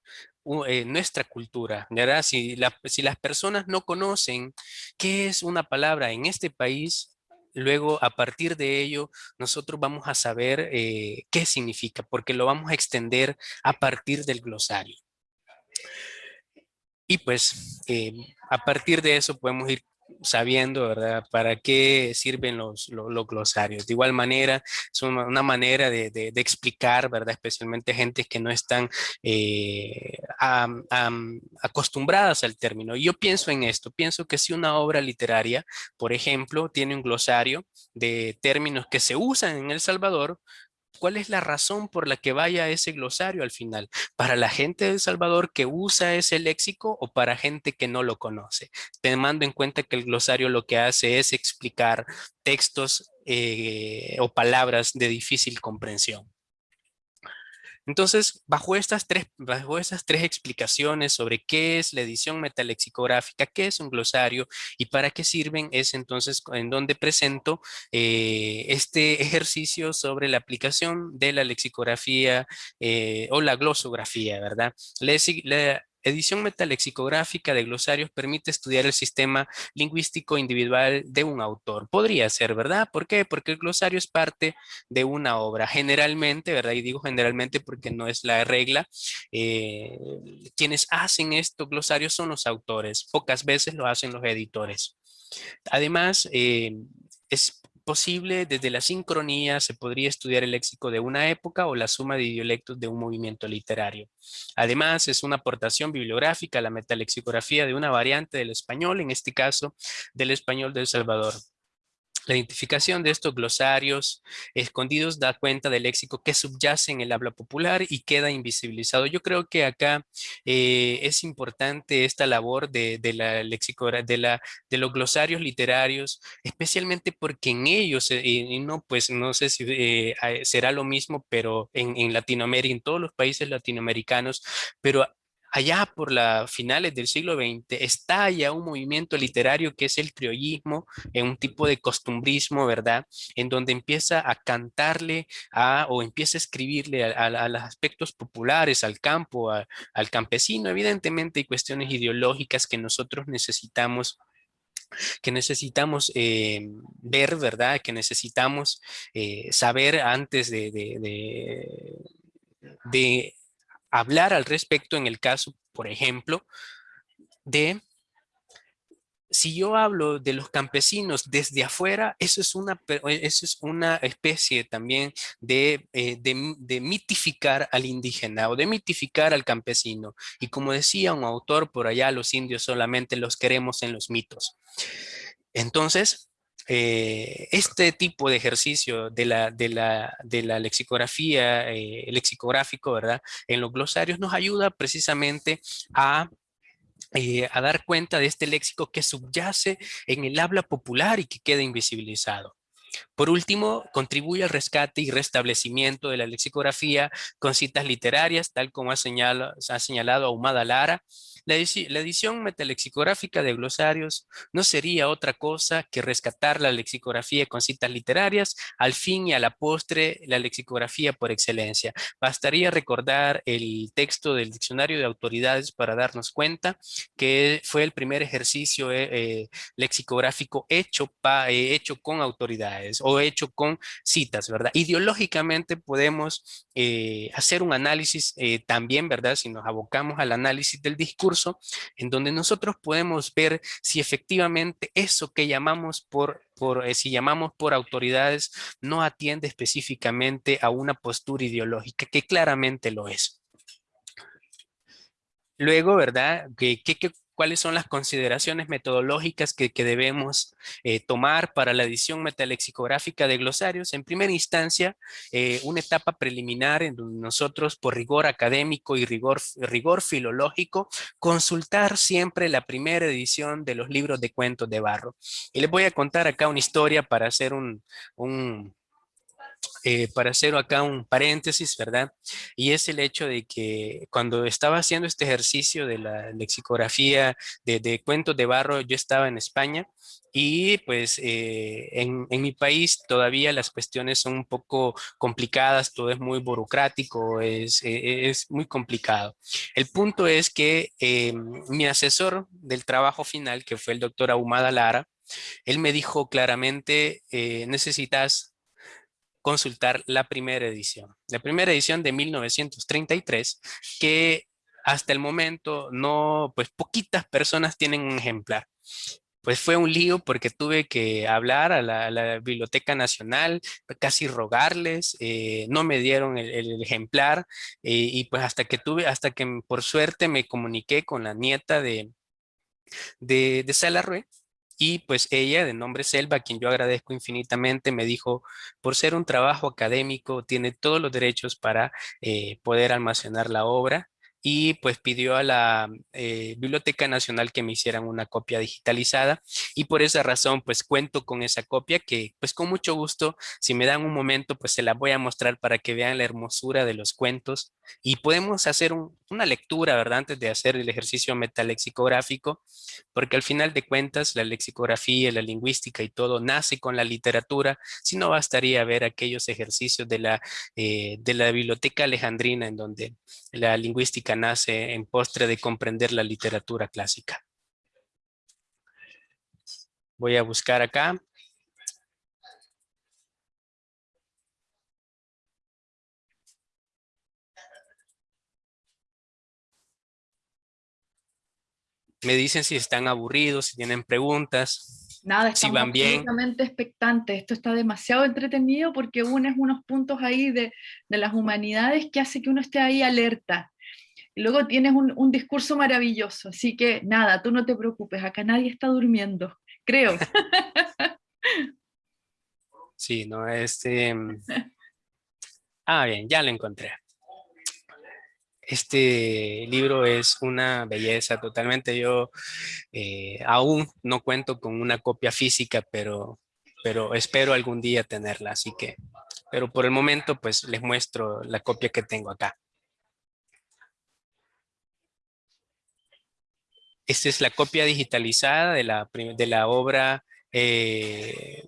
eh, nuestra cultura, ¿verdad? Si, si las personas no conocen qué es una palabra en este país, luego a partir de ello nosotros vamos a saber eh, qué significa, porque lo vamos a extender a partir del glosario. Y pues eh, a partir de eso podemos ir sabiendo, ¿verdad? ¿Para qué sirven los, los, glosarios? De igual manera, es una, manera de, de, explicar, ¿verdad? Especialmente gente que no están eh, acostumbradas al término. Yo pienso en esto, pienso que si una obra literaria, por ejemplo, tiene un glosario de términos que se usan en El Salvador, ¿Cuál es la razón por la que vaya ese glosario al final? ¿Para la gente de El Salvador que usa ese léxico o para gente que no lo conoce? Tomando en cuenta que el glosario lo que hace es explicar textos eh, o palabras de difícil comprensión. Entonces, bajo estas, tres, bajo estas tres explicaciones sobre qué es la edición metalexicográfica, qué es un glosario y para qué sirven, es entonces en donde presento eh, este [LAUGHS] ejercicio sobre la aplicación de la lexicografía eh, o la glosografía, ¿verdad? Edición metalexicográfica de glosarios permite estudiar el sistema lingüístico individual de un autor. Podría ser, ¿verdad? ¿Por qué? Porque el glosario es parte de una obra. Generalmente, ¿verdad? Y digo generalmente porque no es la regla. Eh, quienes hacen estos glosarios son los autores. Pocas veces lo hacen los editores. Además, eh, es posible, desde la sincronía se podría estudiar el léxico de una época o la suma de dialectos de un movimiento literario. Además, es una aportación bibliográfica a la metalexicografía de una variante del español, en este caso del español de El Salvador. La identificación de estos glosarios escondidos da cuenta del léxico que subyace en el habla popular y queda invisibilizado. Yo creo que acá eh, es importante esta labor de, la de, los glosarios literarios, especialmente porque en ellos, eh, y no, pues no sé si eh, será lo mismo, pero en, en Latinoamérica, en todos los países latinoamericanos, pero allá por las finales del siglo XX, estalla un movimiento literario que es el criollismo, en un tipo de costumbrismo, ¿verdad? En donde empieza a cantarle a, o empieza a escribirle a, los aspectos populares, al campo, al campesino. Evidentemente hay cuestiones ideológicas que nosotros necesitamos que necesitamos eh, ver, ¿verdad? Que necesitamos eh, saber antes de, de, hablar al respecto en el caso, por ejemplo, de si yo hablo de los campesinos desde afuera, eso es una, eso es una especie también eh, de, de, mitificar al indígena o de mitificar al campesino. Y como decía un autor por allá, los indios solamente los queremos en los mitos. Entonces, eh, este tipo de ejercicio de la, de la, de la lexicografía, eh, lexicográfico, ¿verdad? En los glosarios nos ayuda precisamente a eh, a dar cuenta de este léxico que subyace en el habla popular y que queda invisibilizado. Por último, contribuye al rescate y restablecimiento de la lexicografía con citas literarias, tal como ha señalado, ha señalado Ahumada Lara, la, edición metalexicográfica de glosarios no sería otra cosa que rescatar la lexicografía con citas literarias, al fin y a la postre la lexicografía por excelencia. Bastaría recordar el texto del diccionario de autoridades para darnos cuenta que fue el primer ejercicio eh, eh, lexicográfico hecho, eh, hecho con autoridades o hecho con citas, ¿verdad? Ideológicamente podemos hacer un análisis también, ¿verdad? Si nos abocamos al análisis del discurso, en donde nosotros podemos ver si efectivamente eso que llamamos por, eh, si llamamos por autoridades no atiende específicamente a una postura ideológica que claramente lo es. Luego, ¿verdad? ¿Qué, qué, cuáles son las consideraciones metodológicas que, debemos eh, tomar para la edición metalexicográfica de glosarios. En primera instancia, eh, una etapa preliminar en donde nosotros, por rigor académico y rigor, rigor filológico, consultar siempre la primera edición de los libros de cuentos de Barro. Y les voy a contar acá una historia para hacer un, un eh, para hacer acá un paréntesis, ¿verdad? Y es el hecho de que cuando estaba haciendo este ejercicio de la lexicografía de, cuentos de barro, yo estaba en España y pues eh, en, mi país todavía las cuestiones son un poco complicadas, todo es muy burocrático, es, e, es muy complicado. El punto es que eh, mi asesor del trabajo final, que fue el doctor Ahumada Lara, él me dijo claramente, necesitas consultar la primera edición. La primera edición de 1933, que hasta el momento no, pues poquitas personas tienen un ejemplar. Pues fue un lío porque tuve que hablar a la, Biblioteca Nacional, casi rogarles, eh, no me dieron el, ejemplar eh, y pues hasta que tuve, hasta que por suerte me comuniqué con la nieta de, de, de Salarrué, y pues ella, de nombre Selva, a quien yo agradezco infinitamente, me dijo, por ser un trabajo académico, tiene todos los derechos para eh, poder almacenar la obra y pues pidió a la eh, Biblioteca Nacional que me hicieran una copia digitalizada y por esa razón pues cuento con esa copia que pues con mucho gusto si me dan un momento pues se la voy a mostrar para que vean la hermosura de los cuentos y podemos hacer una lectura verdad antes de hacer el ejercicio metalexicográfico porque al final de cuentas la lexicografía, la lingüística y todo nace con la literatura si no bastaría ver aquellos ejercicios de la, eh, de la biblioteca alejandrina en donde la lingüística nace en postre de comprender la literatura clásica. Voy a buscar acá. Me dicen si están aburridos, si tienen preguntas. Nada, estamos si van bien. expectantes. Esto está demasiado entretenido porque uno es unos puntos ahí de, de las humanidades que hace que uno esté ahí alerta luego tienes un, discurso maravilloso, así que nada, tú no te preocupes, acá nadie está durmiendo, creo. [LAUGHS] Sí, no, este... Mm, ah, bien, ya lo encontré. Este libro es una belleza totalmente. Yo eh, aún no cuento con una copia física, pero, pero espero algún día tenerla, así que... Pero por el momento, pues les muestro la copia que tengo acá. Esta es la copia digitalizada de la, obra eh,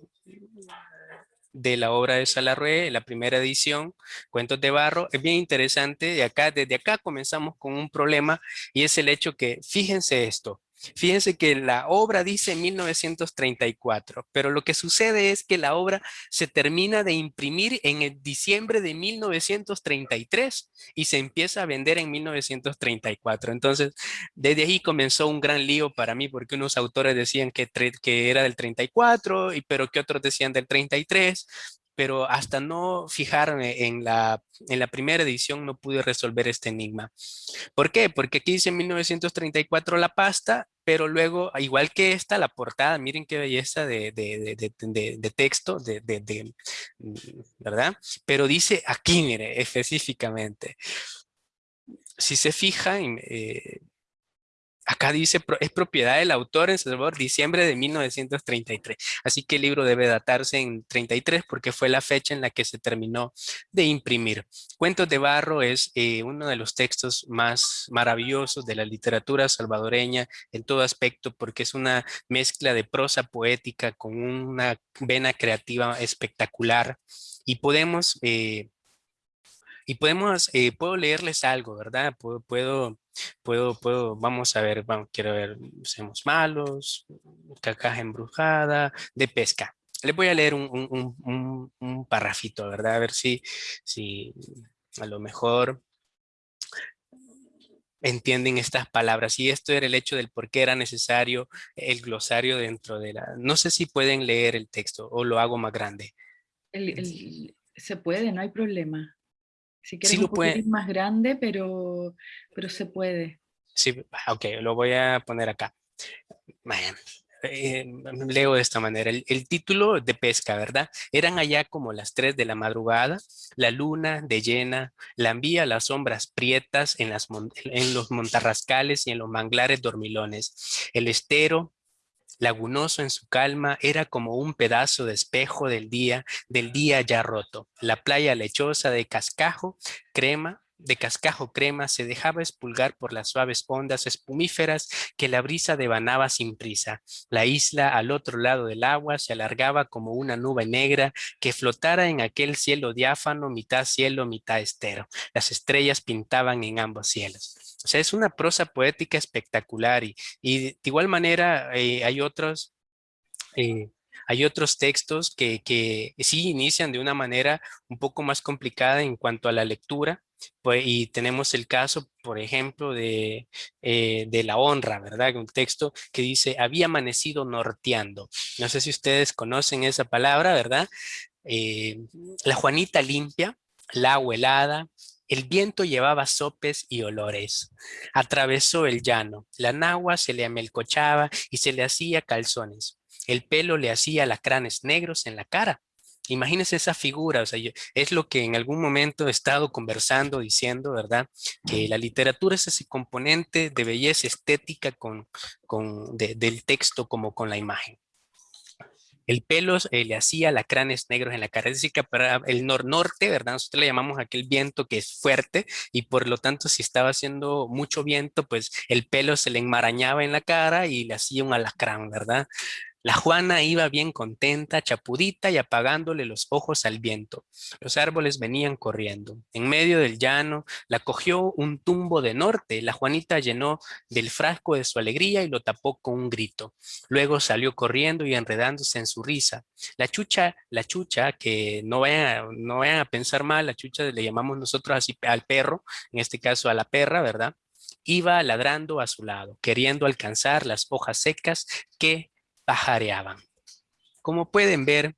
de la obra de Salarrué, la primera edición, Cuentos de Barro. Es bien interesante, de acá, desde acá comenzamos con un problema y es el hecho que, fíjense esto, Fíjense que la obra dice 1934, pero lo que sucede es que la obra se termina de imprimir en el diciembre de 1933 y se empieza a vender en 1934. Entonces, desde ahí comenzó un gran lío para mí porque unos autores decían que, que era del 34, y, pero que otros decían del 33 pero hasta no fijarme en la, en la primera edición no pude resolver este enigma. ¿Por qué? Porque aquí dice 1934 la pasta, pero luego, igual que esta, la portada, miren qué belleza de, de, de, texto, de, ¿verdad? Pero dice aquí, mire, específicamente. Si se fijan, eh, Acá dice, es propiedad del autor en Salvador, diciembre de 1933. Así que el libro debe datarse en 33 porque fue la fecha en la que se terminó de imprimir. Cuentos de Barro es eh, uno de los textos más maravillosos de la literatura salvadoreña en todo aspecto porque es una mezcla de prosa poética con una vena creativa espectacular y podemos... Eh, y podemos, eh, puedo leerles algo, ¿verdad? Puedo, puedo Puedo, puedo, vamos a ver, vamos, quiero ver, somos malos, cacaja embrujada, de pesca. Les voy a leer un, un, un, un parrafito, ¿verdad? A ver si, si a lo mejor entienden estas palabras. Y esto era el hecho del por qué era necesario el glosario dentro de la... No sé si pueden leer el texto o lo hago más grande. se puede, no hay problema. Si quieres sí un más grande, pero, pero se puede. Sí, ok, lo voy a poner acá. Eh, leo de esta manera. El, título de pesca, ¿verdad? Eran allá como las 3 de la madrugada, la luna de llena, la envía las sombras prietas en, las, en los montarrascales y en los manglares dormilones. El estero lagunoso en su calma, era como un pedazo de espejo del día, del día ya roto. La playa lechosa de cascajo, crema, de cascajo crema se dejaba espulgar por las suaves ondas espumíferas que la brisa devanaba sin prisa. La isla al otro lado del agua se alargaba como una nube negra que flotara en aquel cielo diáfano, mitad cielo, mitad estero. Las estrellas pintaban en ambos cielos. O sea, es una prosa poética espectacular y, de igual manera eh, hay otros... Eh, hay otros textos que, que, sí inician de una manera un poco más complicada en cuanto a la lectura, pues, y tenemos el caso, por ejemplo, de, eh, de la honra, ¿verdad? Un texto que dice, había amanecido norteando. No sé si ustedes conocen esa palabra, ¿verdad? la Juanita limpia, la helada, el viento llevaba sopes y olores. Atravesó el llano. La nagua se le amelcochaba y se le hacía calzones. El pelo le hacía lacranes negros en la cara. Imagínense esa figura, o sea, es lo que en algún momento he estado conversando, diciendo, ¿verdad? Que la literatura es ese componente de belleza estética con, con del texto como con la imagen. El pelo eh, le hacía lacranes negros en la cara. Es decir, que para el nor-norte, ¿verdad? Nosotros le llamamos aquel viento que es fuerte y por lo tanto si estaba haciendo mucho viento, pues el pelo se le enmarañaba en la cara y le hacía un alacrán, ¿verdad? La Juana iba bien contenta, chapudita y apagándole los ojos al viento. Los árboles venían corriendo. En medio del llano la cogió un tumbo de norte. La Juanita llenó del frasco de su alegría y lo tapó con un grito. Luego salió corriendo y enredándose en su risa. La chucha, la chucha, que no vayan, no vayan a pensar mal, la chucha le llamamos nosotros así al perro, en este caso a la perra, ¿verdad? Iba ladrando a su lado, queriendo alcanzar las hojas secas que pajareaban. Como pueden ver,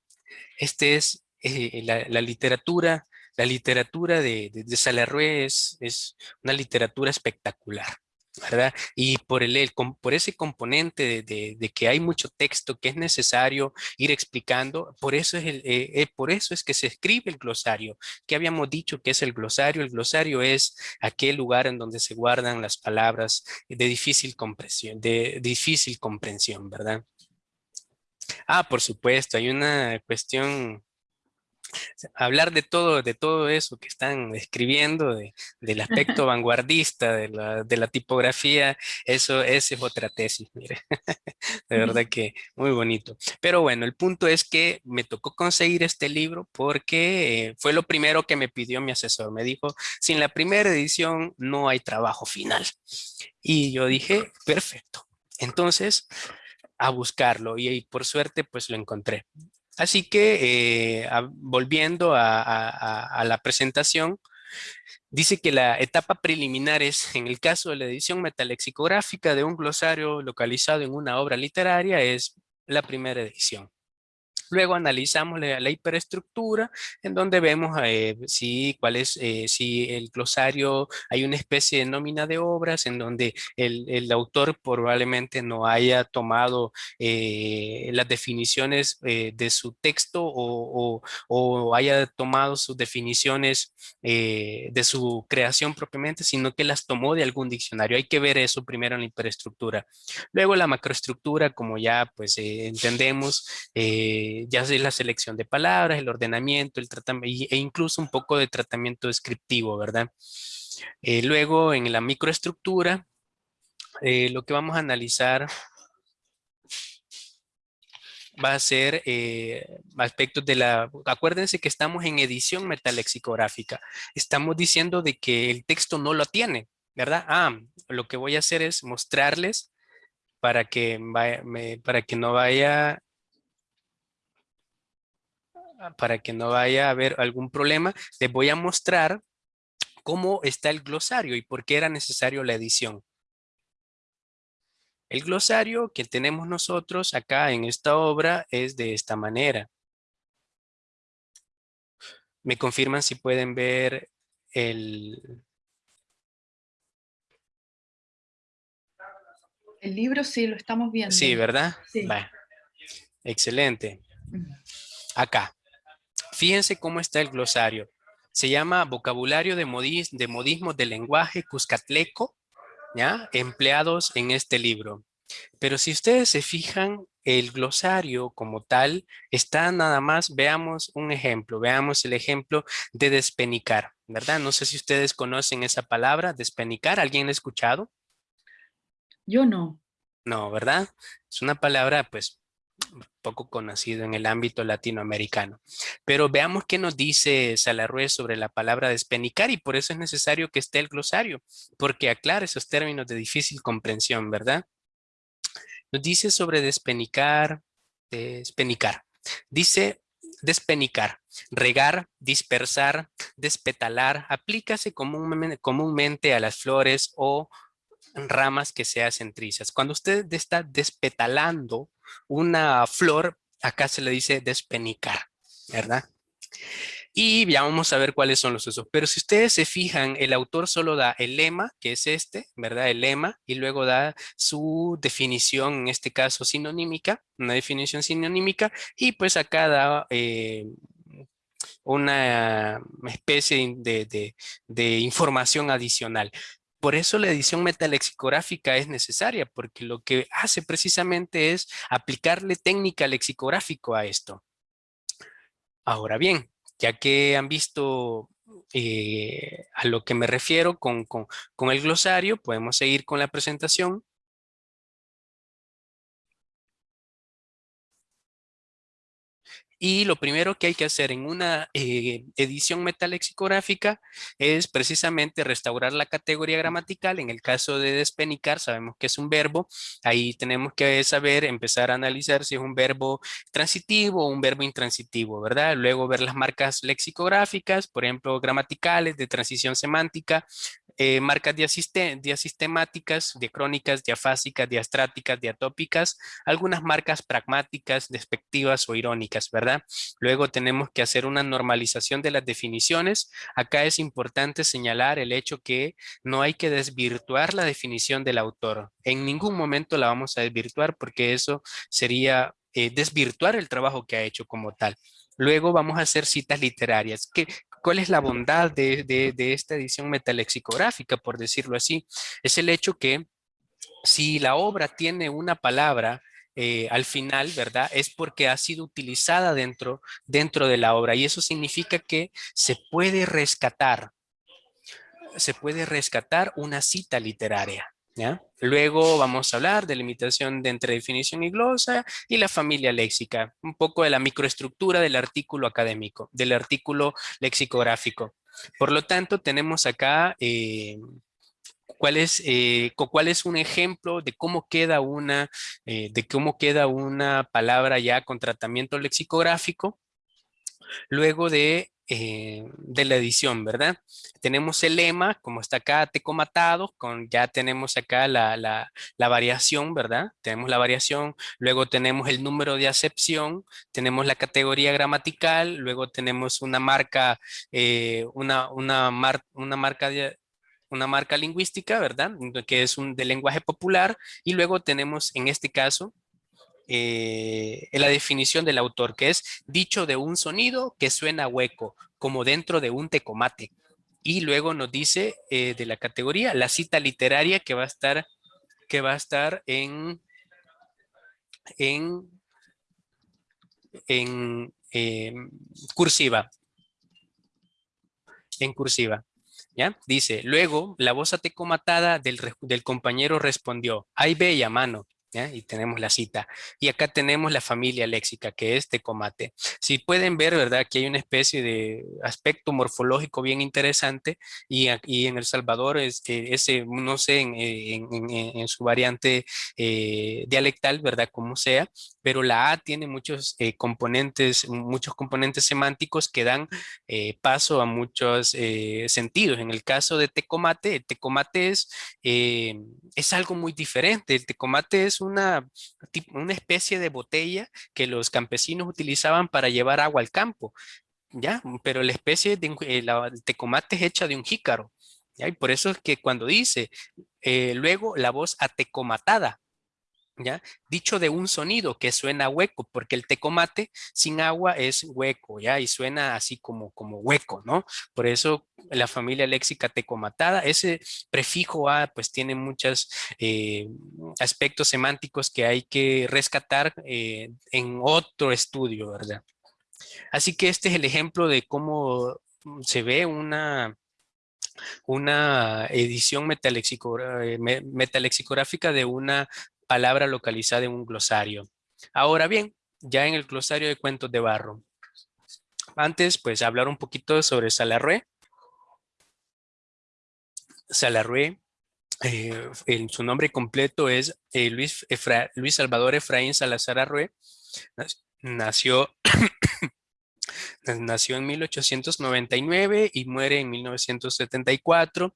este es eh, la, literatura, la literatura de, de, es, una literatura espectacular. ¿verdad? Y por, el, por ese componente de, que hay mucho texto que es necesario ir explicando, por eso, es el, eh, eh, por eso es que se escribe el glosario. que habíamos dicho que es el glosario? El glosario es aquel lugar en donde se guardan las palabras de difícil comprensión, de difícil comprensión, ¿verdad? Ah, por supuesto, hay una cuestión, hablar de todo, de todo eso que están escribiendo, del [LAUGHS] aspecto vanguardista, de la, tipografía, eso, esa es otra tesis, mire, [LAUGHS] de verdad que muy bonito. Pero bueno, el punto es que me tocó conseguir este libro porque eh, fue lo primero que me pidió mi asesor, me dijo, sin la primera edición no hay trabajo final. Y yo dije, perfecto, Entonces, a buscarlo y, por suerte pues lo encontré. Así que eh, volviendo a, la presentación, dice que la etapa preliminar es, en el caso de la edición metalexicográfica de un glosario localizado en una obra literaria, es la primera edición. Luego analizamos la, hiperestructura en donde vemos eh, si, cuál es, eh, si el glosario, hay una especie de nómina de obras en donde el, autor probablemente no haya tomado eh, las definiciones de su texto o, haya tomado sus definiciones de su creación propiamente, sino que las tomó de algún diccionario. Hay que ver eso primero en la hiperestructura. Luego la macroestructura, como ya pues entendemos, ya es la selección de palabras, el ordenamiento, el tratamiento e incluso un poco de tratamiento descriptivo, ¿verdad? Eh, luego en la microestructura, eh, lo que vamos a analizar va a ser eh, aspectos de la... Acuérdense que estamos en edición metalexicográfica. Estamos diciendo de que el texto no lo tiene, ¿verdad? Ah, lo que voy a hacer es mostrarles para que, para que no vaya para que no vaya a haber algún problema, les voy a mostrar cómo está el glosario y por qué era necesario la edición. El glosario que tenemos nosotros acá en esta obra es de esta manera. Me confirman si pueden ver el... El libro sí, lo estamos viendo. Sí, ¿verdad? Sí. Excelente. Acá. Fíjense cómo está el glosario. Se llama Vocabulario de, modis, de Modismos del Lenguaje Cuscatleco, ¿ya? empleados en este libro. Pero si ustedes se fijan, el glosario como tal está nada más, veamos un ejemplo, veamos el ejemplo de despenicar, ¿verdad? No sé si ustedes conocen esa palabra, despenicar, ¿alguien ha escuchado? Yo no. No, ¿verdad? Es una palabra pues poco conocido en el ámbito latinoamericano. Pero veamos qué nos dice Salarrué sobre la palabra despenicar y por eso es necesario que esté el glosario, porque aclara esos términos de difícil comprensión, ¿verdad? Nos dice sobre despenicar, despenicar. Dice despenicar, regar, dispersar, despetalar, aplícase comúnmente a las flores o ramas que se hacen trizas. Cuando usted está despetalando una flor, acá se le dice despenicar, ¿verdad? Y ya vamos a ver cuáles son los usos. Pero si ustedes se fijan, el autor solo da el lema, que es este, ¿verdad? El lema, y luego da su definición, en este caso sinonímica, una definición sinonímica, y pues acá da eh, una especie de información adicional. Por eso la edición metalexicográfica es necesaria, porque lo que hace precisamente es aplicarle técnica lexicográfico a esto. Ahora bien, ya que han visto eh, a lo que me refiero con, con el glosario, podemos seguir con la presentación. Y lo primero que hay que hacer en una eh, edición metalexicográfica es precisamente restaurar la categoría gramatical. En el caso de despenicar, sabemos que es un verbo. Ahí tenemos que saber, empezar a analizar si es un verbo transitivo o un verbo intransitivo, ¿verdad? Luego ver las marcas lexicográficas, por ejemplo, gramaticales, de transición semántica, eh, marcas diasistemáticas, diacrónicas, diafásicas, diastráticas, diatópicas, algunas marcas pragmáticas, despectivas o irónicas, ¿verdad? Luego tenemos que hacer una normalización de las definiciones. Acá es importante señalar el hecho que no hay que desvirtuar la definición del autor. En ningún momento la vamos a desvirtuar porque eso sería eh, desvirtuar el trabajo que ha hecho como tal. Luego vamos a hacer citas literarias. ¿Qué, ¿Cuál es la bondad de, esta edición metalexicográfica, por decirlo así? Es el hecho que si la obra tiene una palabra eh, al final, ¿verdad? Es porque ha sido utilizada dentro, dentro de la obra y eso significa que se puede rescatar, se puede rescatar una cita literaria. Luego vamos a hablar de limitación de entre definición y glosa y la familia léxica, un poco de la microestructura del artículo académico, del artículo lexicográfico. Por lo tanto, tenemos acá eh, cuál es, eh, cuál es un ejemplo de cómo queda una, eh, de cómo queda una palabra ya con tratamiento lexicográfico luego de, eh, de la edición, ¿verdad? Tenemos el lema, como está acá, tecomatado, con, ya tenemos acá la, la, variación, ¿verdad? Tenemos la variación, luego tenemos el número de acepción, tenemos la categoría gramatical, luego tenemos una marca, una, una, mar, una marca de, una marca lingüística, ¿verdad? Que es un de lenguaje popular. Y luego tenemos, en este caso, eh, la definición del autor, que es dicho de un sonido que suena hueco, como dentro de un tecomate. Y luego nos dice eh, de la categoría la cita literaria que va a estar, que va a estar en, en, en em, cursiva. En cursiva. ¿Ya? Dice, luego la voz atecomatada del, del compañero respondió, ¡ay bella mano! Y tenemos la cita. Y acá tenemos la familia léxica, que es Tecomate. Si pueden ver, ¿verdad? Que hay una especie de aspecto morfológico bien interesante y aquí en El Salvador, es, ese, no sé, en, en, su variante eh, dialectal, ¿verdad? Como sea, pero la A tiene muchos eh, componentes, muchos componentes semánticos que dan eh, paso a muchos sentidos. En el caso de Tecomate, el Tecomate es, es algo muy diferente. El Tecomate es una, una especie de botella que los campesinos utilizaban para llevar agua al campo, ¿ya? Pero la especie de eh, tecomate es hecha de un jícaro, ¿ya? Y por eso es que cuando dice, eh, luego la voz atecomatada, Dicho de un sonido que suena hueco, porque el tecomate sin agua es hueco, ¿ya? Y suena así como, como hueco, ¿no? Por eso la familia léxica tecomatada, ese prefijo A pues tiene muchos eh, aspectos semánticos que hay que rescatar eh, en otro estudio, ¿verdad? Así que este es el ejemplo de cómo se ve una, una edición eh, metalexicográfica de una palabra localizada en un glosario. Ahora bien, ya en el glosario de cuentos de barro. Antes, pues, hablar un poquito sobre Salarrué. Salarrué, eh, su nombre completo es eh, Luis, Luis Salvador Efraín Salazar Arrué. Nació, [COUGHS] nació en 1899 y muere en 1974.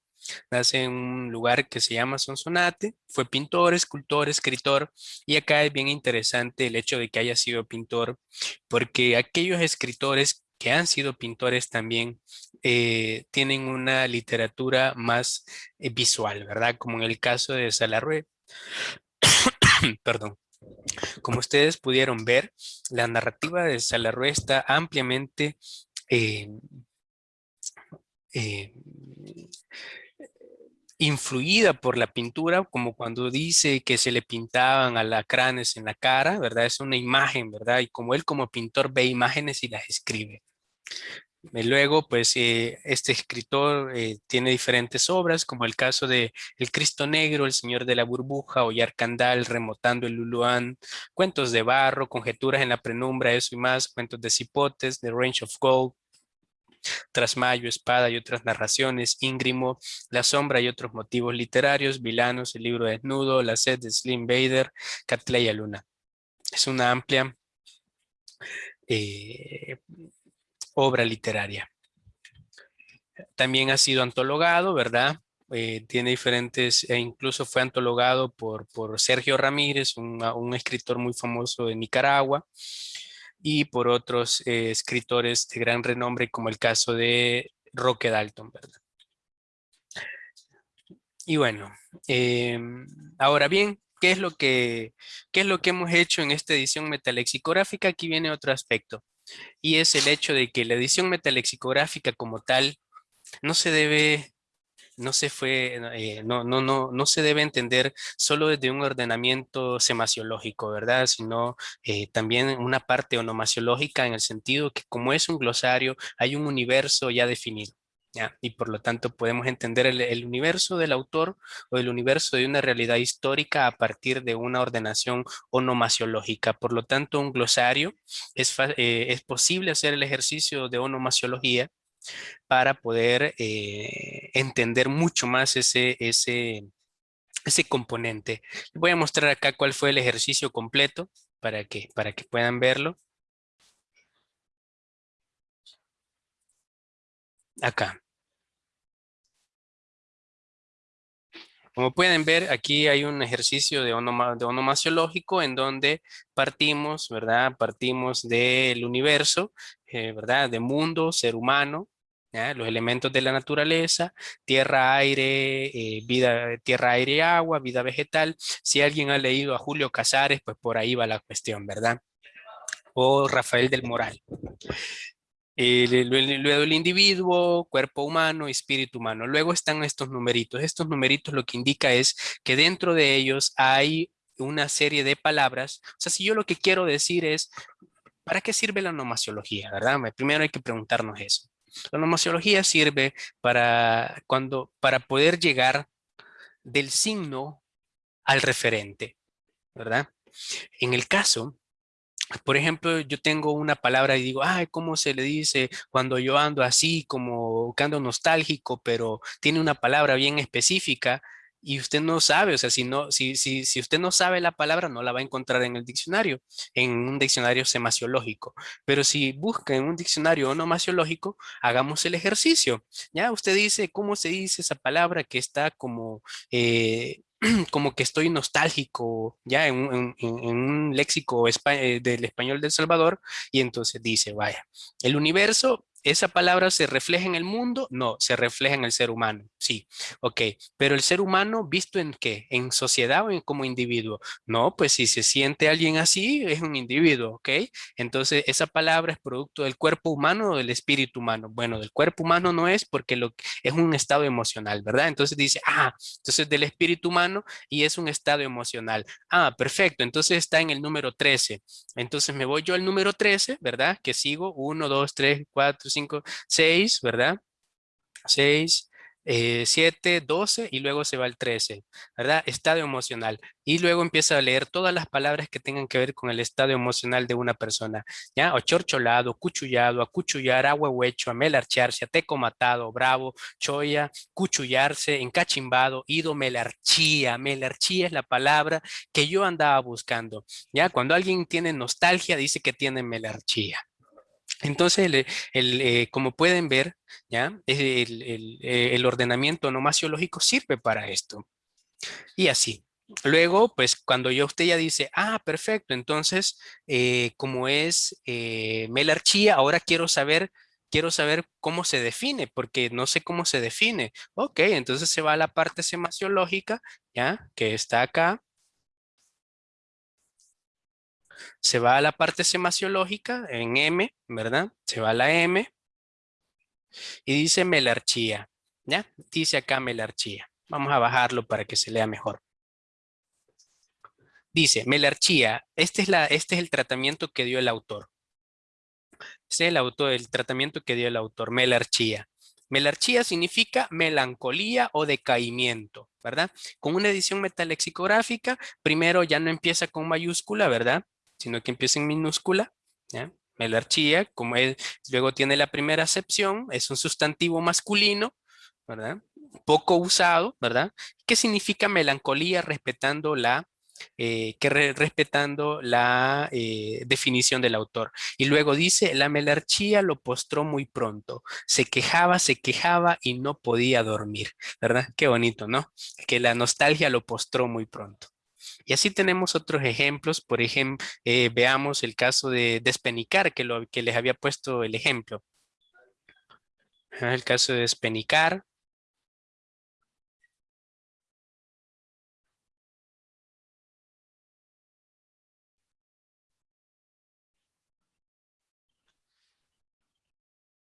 Nace en un lugar que se llama Sonsonate, fue pintor, escultor, escritor y acá es bien interesante el hecho de que haya sido pintor porque aquellos escritores que han sido pintores también eh, tienen una literatura más eh, visual, ¿verdad? Como en el caso de Salarrué. [COUGHS] Perdón. Como ustedes pudieron ver, la narrativa de Salarrué está ampliamente eh, influida por la pintura, como cuando dice que se le pintaban alacranes en la cara, ¿verdad? Es una imagen, ¿verdad? Y como él como pintor ve imágenes y las escribe. Luego, pues, eh, este escritor eh, tiene diferentes obras, como el caso de El Cristo Negro, El Señor de la Burbuja, o Yarcandal, Remotando el Luluán, Cuentos de Barro, Conjeturas en la Penumbra, eso y más, Cuentos de Cipotes, The Range of Gold, Trasmayo, Espada y otras narraciones, Íngrimo, La Sombra y otros motivos literarios, Vilanos, El Libro Desnudo, La Sed de Slim Bader, Catleya Luna. Es una amplia eh, obra literaria. También ha sido antologado, ¿verdad? Eh, tiene diferentes, e incluso fue antologado por, por Sergio Ramírez, un, escritor muy famoso de Nicaragua, y por otros eh, escritores de gran renombre, como el caso de Roque Dalton. Y bueno, em, ahora bien, ¿qué es, lo que, ¿qué es lo que hemos hecho en esta edición metalexicográfica? Aquí viene otro aspecto y es el hecho de que la edición metalexicográfica como tal no se debe no se fue, eh, no, no, no, no se debe entender solo desde un ordenamiento semasiológico, ¿verdad? Sino eh, también una parte onomasiológica en el sentido que como es un glosario, hay un universo ya definido. Y por lo tanto podemos entender el, universo del autor o el universo de una realidad histórica a partir de una ordenación onomasiológica. Por lo tanto, un glosario es, eh, es posible hacer el ejercicio de onomasiología para poder eh, entender mucho más ese, ese, ese componente. Voy a mostrar acá cuál fue el ejercicio completo para que, para que puedan verlo. Acá. Como pueden ver, aquí hay un ejercicio de, de onomasiológico en donde partimos, ¿verdad? Partimos del universo, eh, ¿verdad? De mundo, ser humano, los elementos de la naturaleza, tierra, aire, eh, vida, tierra, aire y agua, vida vegetal. Si alguien ha leído a Julio Casares, pues por ahí va la cuestión, ¿verdad? O Rafael del Moral. luego el individuo, cuerpo humano, espíritu humano. Luego están estos numeritos. Estos numeritos lo que indica es que dentro de ellos hay una serie de palabras. O sea, si yo lo que quiero decir es, ¿para qué sirve la nomasiología? ¿Verdad? Primero hay que preguntarnos eso. La nomasiología sirve para, cuando, para poder llegar del signo al referente, ¿verdad? En el caso por ejemplo, yo tengo una palabra y digo, ay, ¿cómo se le dice cuando yo ando así, como que ando nostálgico, pero tiene una palabra bien específica? Y usted no sabe, o sea, si, no, si, si, si usted no sabe la palabra, no la va a encontrar en el diccionario, en un diccionario semasiológico. Pero si busca en un diccionario onomasiológico, hagamos el ejercicio. Ya usted dice, ¿cómo se dice esa palabra que está como eh, [CLEARS THROAT] como que estoy nostálgico ya en, un léxico eh, del español del Salvador y entonces dice, vaya, el universo ¿Esa palabra se refleja en el mundo? No, se refleja en el ser humano. Sí, ok. Pero el ser humano, ¿visto en qué? ¿En sociedad o en como individuo? No, pues si se siente alguien así, es un individuo, ok. Entonces, esa palabra es producto del cuerpo humano o del espíritu humano. Bueno, del cuerpo humano no es porque lo, es un estado emocional, ¿verdad? Entonces dice, ah, entonces del espíritu humano y es un estado emocional. Ah, perfecto. Entonces está en el número 13. Entonces me voy yo al número 13, ¿verdad? Que sigo 1, 2, 3, 4, 5, 6, ¿verdad? 6, 7, 12 y luego se va al 13, ¿verdad? Estado emocional. Y luego empieza a leer todas las palabras que tengan que ver con el estado emocional de una persona, ¿ya? Ochorcholado, cuchullado, acuchullar, ahuehuecho, amelarcharse, ateco matado, bravo, choya, cuchullarse, encachimbado, ido, melarchía. Melarchía es la palabra que yo andaba buscando, ¿ya? Cuando alguien tiene nostalgia, dice que tiene melarchía. Entonces, eh, como pueden ver, ¿ya? El, eh, el, ordenamiento nomasiológico sirve para esto. Y así. Luego, pues cuando yo usted ya dice, ah, perfecto, entonces, eh, como es melarchía, ahora quiero saber, quiero saber cómo se define, porque no sé cómo se define. Ok, entonces se va a la parte semasiológica, ¿ya? Que está acá se va a la parte semasiológica en M, ¿verdad? Se va a la M y dice melarchía, ¿ya? Dice acá melarchía. Vamos a bajarlo para que se lea mejor. Dice, melarchía, este es, la, este es el tratamiento que dio el autor. Este es el, autor, el tratamiento que dio el autor, melarchía. Melarchía significa melancolía o decaimiento, ¿verdad? Con una edición metalexicográfica, primero ya no empieza con mayúscula, ¿verdad? Sino que empieza en minúscula. Melarchía, como luego tiene la primera acepción, es un sustantivo masculino, ¿verdad? Poco usado, ¿verdad? ¿Qué significa melancolía respetando la, eh, respetando la eh, definición del autor? Y luego dice, la melarchía lo postró muy pronto, se quejaba, se quejaba y no podía dormir, ¿verdad? Qué bonito, ¿no? Que la nostalgia lo postró muy pronto. Y así tenemos otros ejemplos, por ejemplo, eh, veamos el caso de despenicar, que, lo, que les había puesto el ejemplo. El caso de despenicar.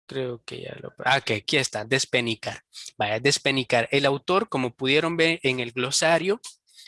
Creo que ya lo... Ah, que aquí está, despenicar. Vaya, despenicar. El autor, como pudieron ver en el glosario,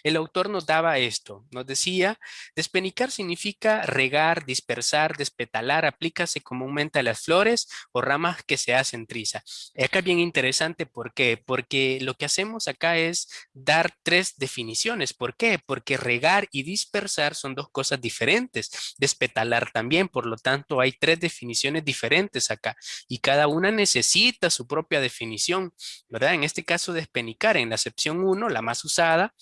el autor nos daba esto, nos decía, despenicar significa regar, dispersar, despetalar, aplícase comúnmente a las flores o ramas que se hacen triza. Acá es bien interesante, ¿por qué? Porque lo que hacemos acá es dar tres definiciones. ¿Por qué? Porque regar y dispersar son dos cosas diferentes. Despetalar también, por lo tanto hay tres definiciones diferentes acá y cada una necesita su propia definición, ¿verdad? En este caso, despenicar en la acepción 1, la más usada,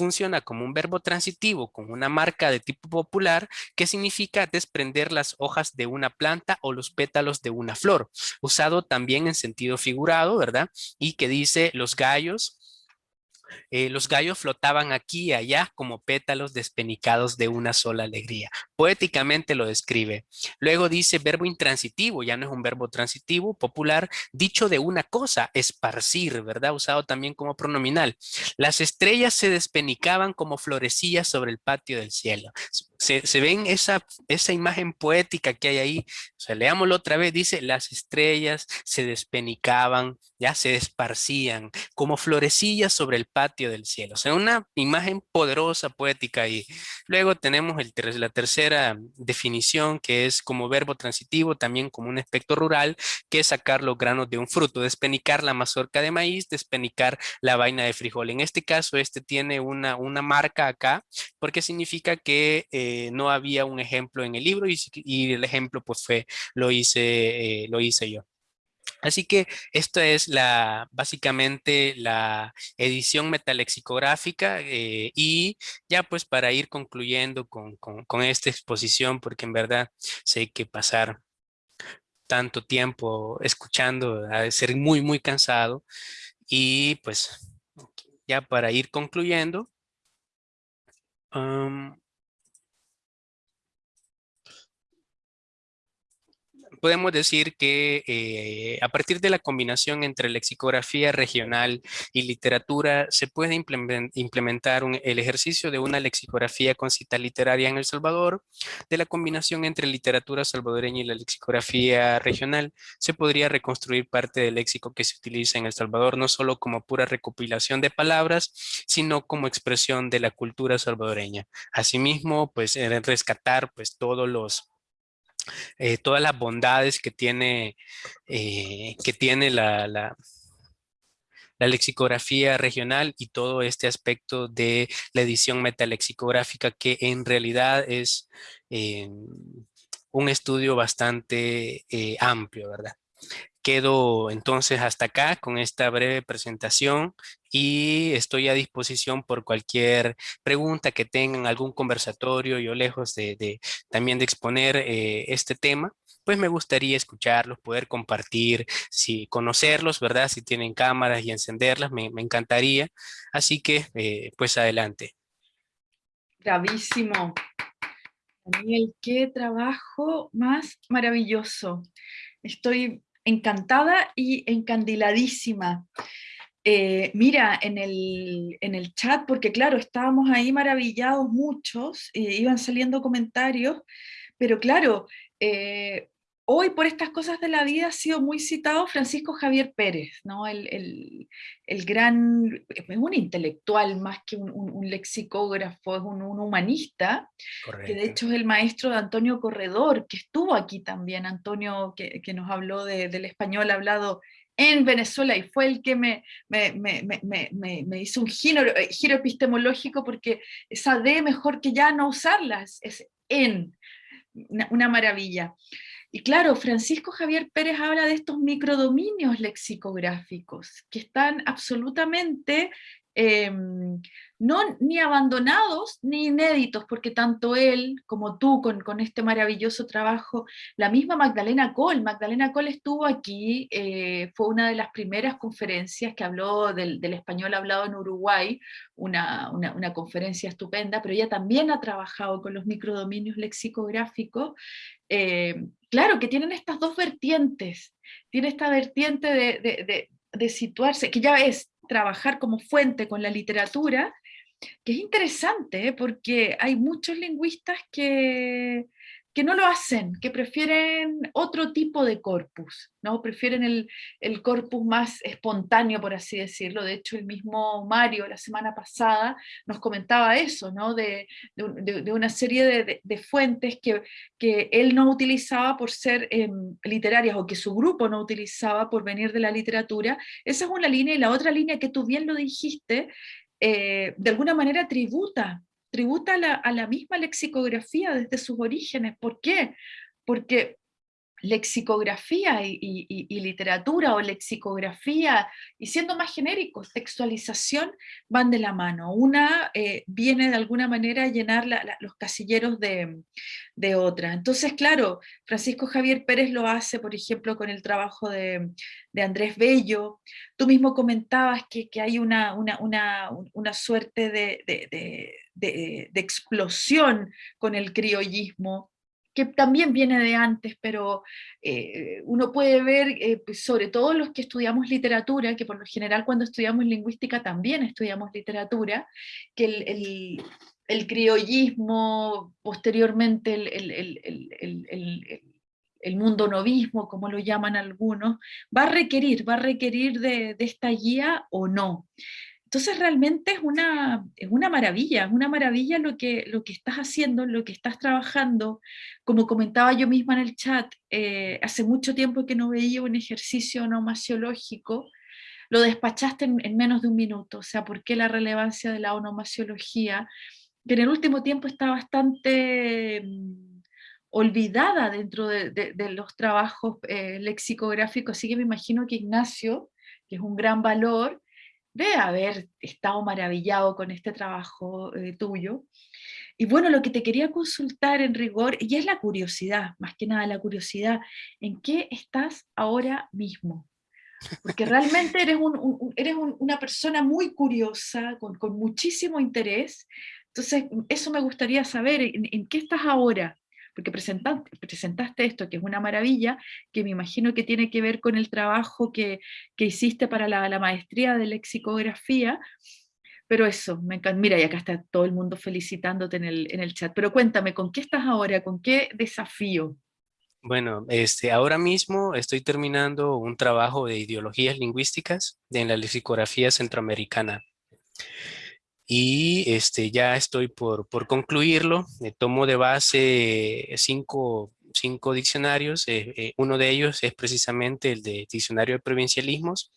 funciona como un verbo transitivo con una marca de tipo popular que significa desprender las hojas de una planta o los pétalos de una flor, usado también en sentido figurado, ¿verdad? Y que dice los gallos eh, los gallos flotaban aquí y allá como pétalos despenicados de una sola alegría. Poéticamente lo describe. Luego dice verbo intransitivo, ya no es un verbo transitivo, popular, dicho de una cosa, esparcir, ¿verdad? Usado también como pronominal. Las estrellas se despenicaban como florecillas sobre el patio del cielo. Se, ven esa, esa imagen poética que hay ahí. O sea, leámoslo otra vez, dice, las estrellas se despenicaban, ya se esparcían como florecillas sobre el patio del cielo. O sea, una imagen poderosa, poética. Y luego tenemos el, la tercera definición, que es como verbo transitivo, también como un aspecto rural, que es sacar los granos de un fruto, despenicar la mazorca de maíz, despenicar la vaina de frijol. En este caso, este tiene una, una marca acá, porque significa que... Eh, no había un ejemplo en el libro y, el ejemplo pues fue, lo hice, eh, lo hice yo. Así que esto es la, básicamente la edición metalexicográfica eh, y ya pues para ir concluyendo con, esta exposición, porque en verdad sé que pasar tanto tiempo escuchando ha de ser muy, muy cansado. Y pues ya para ir concluyendo, podemos decir que eh, a partir de la combinación entre lexicografía regional y literatura se puede implementar el ejercicio de una lexicografía con cita literaria en El Salvador. De la combinación entre literatura salvadoreña y la lexicografía regional se podría reconstruir parte del léxico que se utiliza en El Salvador, no solo como pura recopilación de palabras, sino como expresión de la cultura salvadoreña. Asimismo, pues rescatar pues todos los eh, todas las bondades que tiene, eh, que tiene la, la, lexicografía regional y todo este aspecto de la edición metalexicográfica que en realidad es eh, un estudio bastante amplio, ¿verdad? Quedo entonces hasta acá con esta breve presentación y estoy a disposición por cualquier pregunta que tengan, algún conversatorio, yo lejos de, también de exponer eh, este tema, pues me gustaría escucharlos, poder compartir, si conocerlos, ¿verdad? Si tienen cámaras y encenderlas, me, encantaría. Así que, eh, pues adelante. Bravísimo. Daniel, qué trabajo más maravilloso. Estoy encantada y encandiladísima. Eh, mira, en el, en el, chat, porque claro, estábamos ahí maravillados muchos, eh, iban saliendo comentarios, pero claro, eh, hoy por estas cosas de la vida ha sido muy citado Francisco Javier Pérez, ¿no? el, gran, es un intelectual más que un, lexicógrafo, es un, humanista, que de hecho es el maestro de Antonio Corredor, que estuvo aquí también, Antonio que, nos habló del español hablado en Venezuela y fue el que me, me, hizo un giro, eh, giro, epistemológico porque esa D mejor que ya no usarlas, es en, una maravilla. Y claro, Francisco Javier Pérez habla de estos microdominios lexicográficos que están absolutamente em, no ni abandonados ni inéditos, porque tanto él como tú con, este maravilloso trabajo, la misma Magdalena Cole, Magdalena Cole estuvo aquí, eh, fue una de las primeras conferencias que habló del, español hablado en Uruguay, una, conferencia estupenda, pero ella también ha trabajado con los microdominios lexicográficos, eh, claro que tienen estas dos vertientes, tiene esta vertiente de, de situarse, que ya es trabajar como fuente con la literatura, que es interesante, ¿eh? porque hay muchos lingüistas que, que no lo hacen, que prefieren otro tipo de corpus, ¿no? Prefieren el, el, corpus más espontáneo, por así decirlo. De hecho, el mismo Mario la semana pasada nos comentaba eso, ¿no? De, de, una serie de, de, fuentes que, que él no utilizaba por ser em, literarias o que su grupo no utilizaba por venir de la literatura. Esa es una línea y la otra línea que tú bien lo dijiste, eh, de alguna manera tributa tributa a la, misma lexicografía desde sus orígenes. ¿Por qué? Porque lexicografía y, literatura o lexicografía, y siendo más genéricos, textualización, van de la mano. Una eh, viene de alguna manera a llenar los casilleros de, otra. Entonces, claro, Francisco Javier Pérez lo hace, por ejemplo, con el trabajo de, Andrés Bello. Tú mismo comentabas que, hay una, una, suerte de, de explosión con el criollismo que también viene de antes, pero eh, uno puede ver, eh, pues, sobre todo los que estudiamos literatura, que por lo general cuando estudiamos lingüística también estudiamos literatura, que el, criollismo, posteriormente el, mundo novismo, como lo llaman algunos, va a requerir, va a requerir de esta guía o no. Entonces realmente es una, es una maravilla, es una maravilla lo que, lo que estás haciendo, lo que estás trabajando. Como comentaba yo misma en el chat, eh, hace mucho tiempo que no veía un ejercicio onomasiológico, lo despachaste en, menos de un minuto, o sea, ¿por qué la relevancia de la onomasiología? Que en el último tiempo está bastante mm, olvidada dentro de, los trabajos eh, lexicográficos, así que me imagino que Ignacio, que es un gran valor, de haber estado maravillado con este trabajo eh, tuyo. Y bueno, lo que te quería consultar en rigor, y es la curiosidad, más que nada la curiosidad, ¿en qué estás ahora mismo? Porque realmente eres, un, eres una persona muy curiosa, con, con, muchísimo interés, entonces eso me gustaría saber, en qué estás ahora? Porque presentaste, esto, que es una maravilla, que me imagino que tiene que ver con el trabajo que, que hiciste para la, la, maestría de lexicografía, pero eso, me encanta. Mira, y acá está todo el mundo felicitándote en el, en el chat, pero cuéntame, ¿con qué estás ahora? ¿Con qué desafío? Bueno, este, ahora mismo estoy terminando un trabajo de ideologías lingüísticas en la lexicografía centroamericana y este, ya estoy por, por concluirlo. me tomo de base cinco, cinco diccionarios. Eh, eh, uno de ellos es precisamente el de Diccionario de Provincialismos.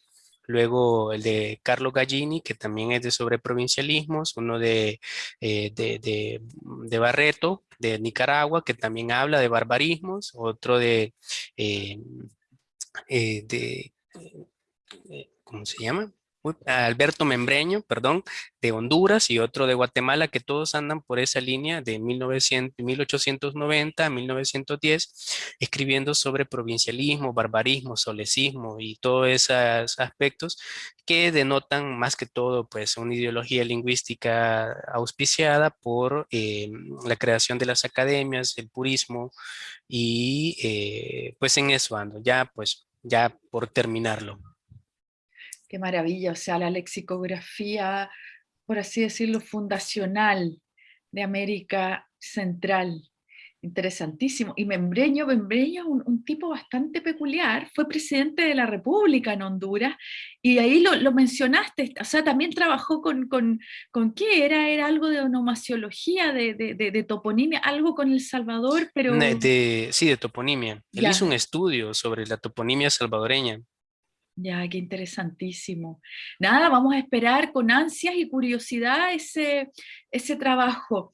Luego el de Carlo Gallini, que también es de sobre provincialismos. Uno de, eh, de, de, de, Barreto, de Nicaragua, que también habla de barbarismos. Otro de... de ¿Cómo se llama? Alberto Membreño, perdón, de Honduras y otro de Guatemala, que todos andan por esa línea de 1900, 1890 a 1910, escribiendo sobre provincialismo, barbarismo, solecismo y todos esos aspectos que denotan más que todo pues una ideología lingüística auspiciada por eh, la creación de las academias, el purismo y eh, pues en eso ando, ya pues ya por terminarlo. Qué maravilla, o sea, la lexicografía, por así decirlo, fundacional de América Central. Interesantísimo. Y Membreño, Membreño es un, tipo bastante peculiar, fue presidente de la República en Honduras, y ahí lo, mencionaste, o sea, también trabajó con, con, con qué era, era algo de onomasiología, de, de, toponimia, algo con El Salvador, pero... sí, de toponimia. Él hizo un estudio sobre la toponimia salvadoreña. Ya, qué interesantísimo. Nada, vamos a esperar con ansias y curiosidad ese, ese trabajo.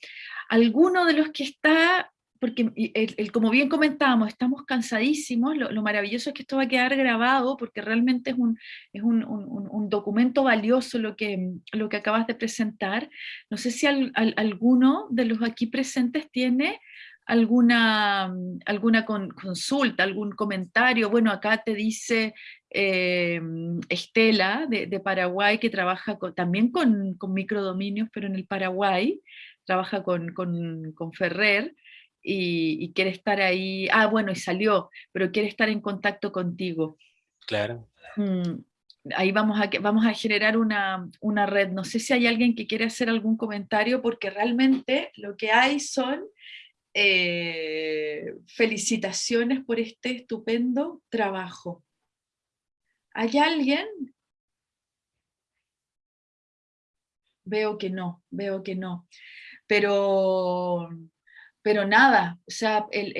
Alguno de los que está, porque el, como bien comentábamos, estamos cansadísimos, lo, maravilloso es que esto va a quedar grabado porque realmente es un, es un, un, documento valioso lo que, lo que acabas de presentar. No sé si alguno de los aquí presentes tiene alguna, alguna consulta, algún comentario. Bueno, acá te dice eh, Estela de, Paraguay, que trabaja también con, microdominios, pero en el Paraguay, trabaja con, Ferrer, y, quiere estar ahí, ah, bueno, y salió, pero quiere estar en contacto contigo. Claro. Mm, ahí vamos a, vamos a generar una, una, red. No sé si hay alguien que quiere hacer algún comentario, porque realmente lo que hay son eh, felicitaciones por este estupendo trabajo. ¿Hay alguien? Veo que no, veo que no. Pero, pero nada, o sea, el,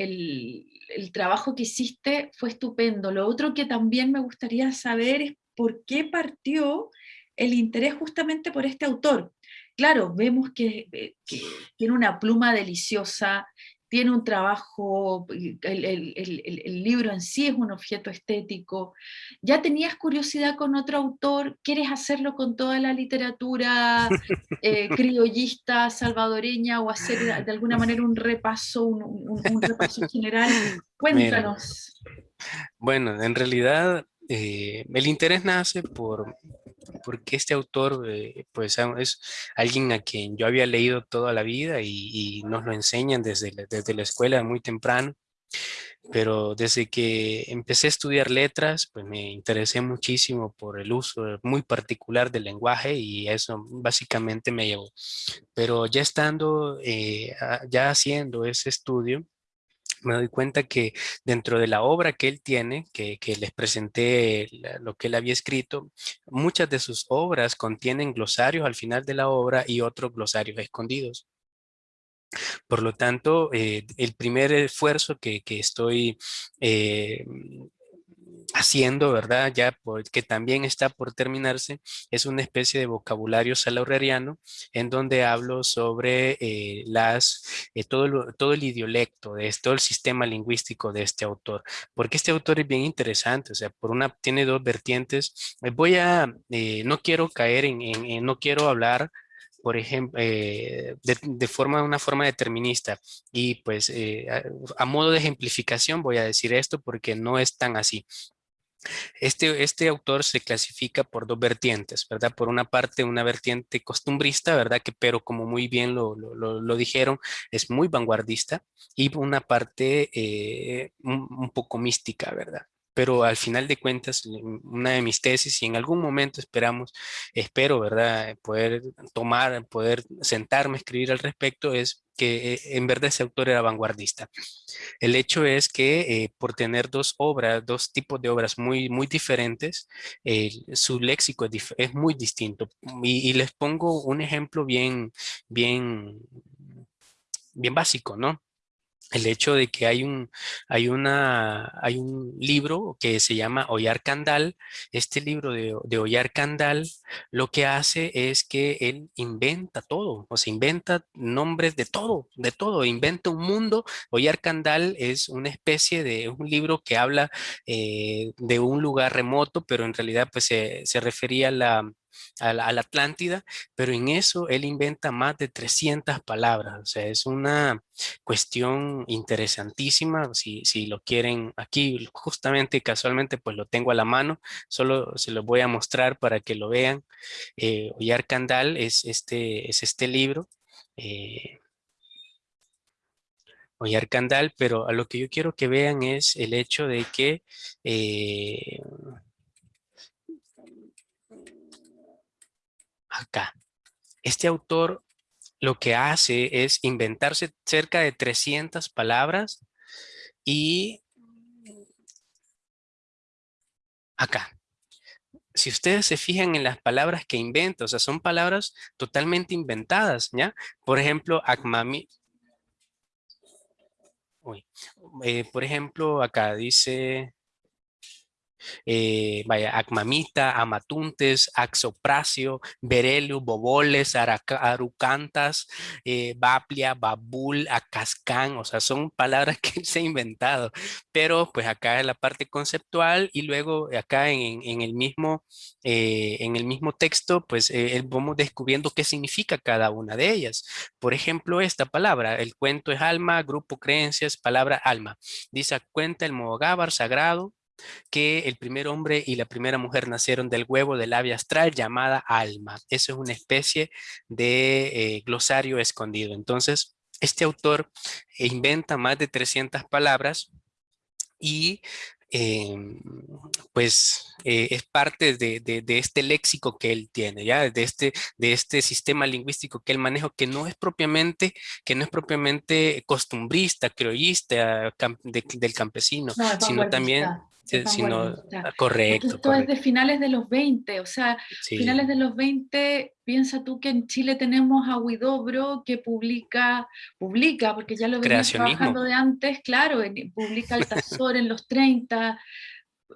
el trabajo que hiciste fue estupendo. Lo otro que también me gustaría saber es por qué partió el interés justamente por este autor. Claro, vemos que, eh, tiene una pluma deliciosa, tiene un trabajo, el, libro en sí es un objeto estético. ¿Ya tenías curiosidad con otro autor? ¿Quieres hacerlo con toda la literatura [LAUGHS] eh, criollista, salvadoreña, o hacer de alguna manera un repaso, un, repaso general? [LAUGHS] Cuéntanos. bueno, en realidad eh, el interés nace por, porque este autor eh, pues es alguien a quien yo había leído toda la vida y, nos lo enseñan desde la, desde la escuela muy temprano. Pero desde que empecé a estudiar letras, pues me interesé muchísimo por el uso muy particular del lenguaje y eso básicamente me llevó. Pero ya estando, eh, ya haciendo ese estudio, me doy cuenta que dentro de la obra que él tiene, que, les presenté lo que él había escrito, muchas de sus obras contienen glosarios al final de la obra y otros glosarios escondidos. Por lo tanto, eh, el primer esfuerzo que, estoy eh, haciendo, ¿verdad? Ya que también está por terminarse, es una especie de vocabulario salaurreriano en donde hablo sobre eh, las, eh, todo, todo el idiolecto, de todo el sistema lingüístico de este autor, porque este autor es bien interesante, o sea, por una, tiene dos vertientes. Eh, voy a, no quiero caer en, no quiero hablar por ejemplo, de, forma, una forma determinista. Y pues a, modo de ejemplificación voy a decir esto porque no es tan así. Este, este autor se clasifica por dos vertientes, ¿verdad? Por una parte, una vertiente costumbrista, ¿verdad? Que, pero como muy bien lo, lo, dijeron, es muy vanguardista. Y una parte eh, un, poco mística, ¿verdad? Pero al final de cuentas, una de mis tesis, y en algún momento esperamos, espero, ¿verdad?, poder tomar, poder sentarme a escribir al respecto, es que eh, en verdad ese autor era vanguardista. El hecho es que eh, por tener dos obras, dos tipos de obras muy, muy diferentes, su léxico es, muy distinto. Y, y, les pongo un ejemplo bien, bien, bien básico, ¿no? El hecho de que hay un, hay una, hay un libro que se llama Ollar Candal. Este libro de, de Ollar Candal lo que hace es que él inventa todo, o sea, inventa nombres de todo, de todo, inventa un mundo. Ollar Candal es una especie de un libro que habla eh, de un lugar remoto, pero en realidad pues se, se refería a la, a la, Atlántida, pero en eso él inventa más de 300 palabras, o sea, es una cuestión interesantísima, si, si lo quieren aquí, justamente casualmente pues lo tengo a la mano, solo se lo voy a mostrar para que lo vean. Eh, Ollar Candal es este, es este libro. Eh, Ollar Candal, pero a lo que yo quiero que vean es el hecho de que eh, acá. Este autor lo que hace es inventarse cerca de 300 palabras y acá. Si ustedes se fijan en las palabras que inventa, o sea, son palabras totalmente inventadas, ¿ya? Por ejemplo, Akmami. Eh, por ejemplo, acá dice eh, vaya, Acmamita, Amatuntes, Axopracio, Berelio, Boboles, Arucantas, eh, Baplia, Babul, Acascán, o sea, son palabras [LAUGHS] que se ha inventado, pero pues acá es la parte conceptual y luego acá en, el, mismo, eh, en el mismo texto, pues vamos descubriendo qué significa cada una de ellas. Por ejemplo, esta palabra, el cuento es alma, grupo creencias, palabra alma. Dice, cuenta el mogábar sagrado, que el primer hombre y la primera mujer nacieron del huevo del ave astral llamada alma. Eso es una especie de eh, glosario escondido. Entonces, este autor inventa más de 300 palabras y em, pues eh, es parte de, de, este léxico que él tiene, ya de este, de este sistema lingüístico que él maneja, que no es propiamente, que no es propiamente costumbrista, criollista del campesino, sino también sino, correcto. Esto es de finales de los 20, o sea, finales de los 20, piensa tú que en Chile tenemos a Huidobro que publica, publica, porque ya lo venía trabajando de antes, claro, publica Altazor en los 30,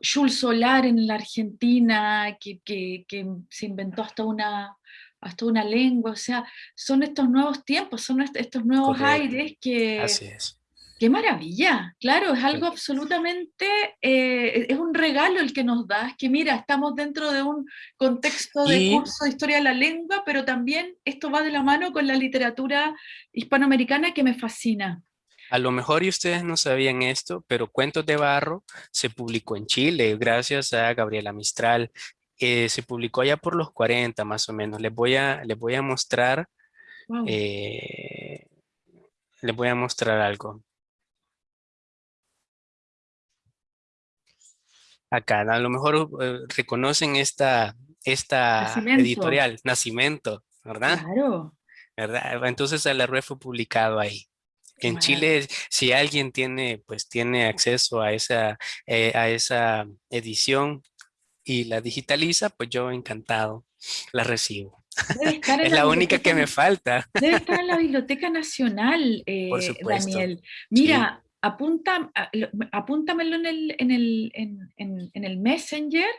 Jules Solar en la Argentina, que, que, que se inventó hasta una, hasta una lengua, o sea, son estos nuevos tiempos, son estos nuevos aires que... Así es ¡Qué maravilla! Claro, es algo absolutamente, eh, es un regalo el que nos das, que mira, estamos dentro de un contexto de curso de historia de la lengua, pero también esto va de la mano con la literatura hispanoamericana que me fascina. A lo mejor y ustedes no sabían esto, pero Cuentos de Barro se publicó en Chile gracias a Gabriela Mistral. Eh, se publicó allá por los 40 más o menos. Les voy a, les voy a mostrar, eh, les voy a mostrar algo. Acá. A lo mejor eh, reconocen esta, esta editorial, Nacimiento, ¿verdad? Claro. ¿verdad? Entonces la red fue publicado ahí. En Chile, si alguien tiene, pues tiene acceso a esa, eh, a esa edición y la digitaliza, pues yo encantado la recibo. [LAUGHS] es la, única que me falta. Debe estar en la [LAUGHS] Biblioteca Nacional, eh, Daniel. Mira, apunta, apúntamelo en el, en, el, en, en, el Messenger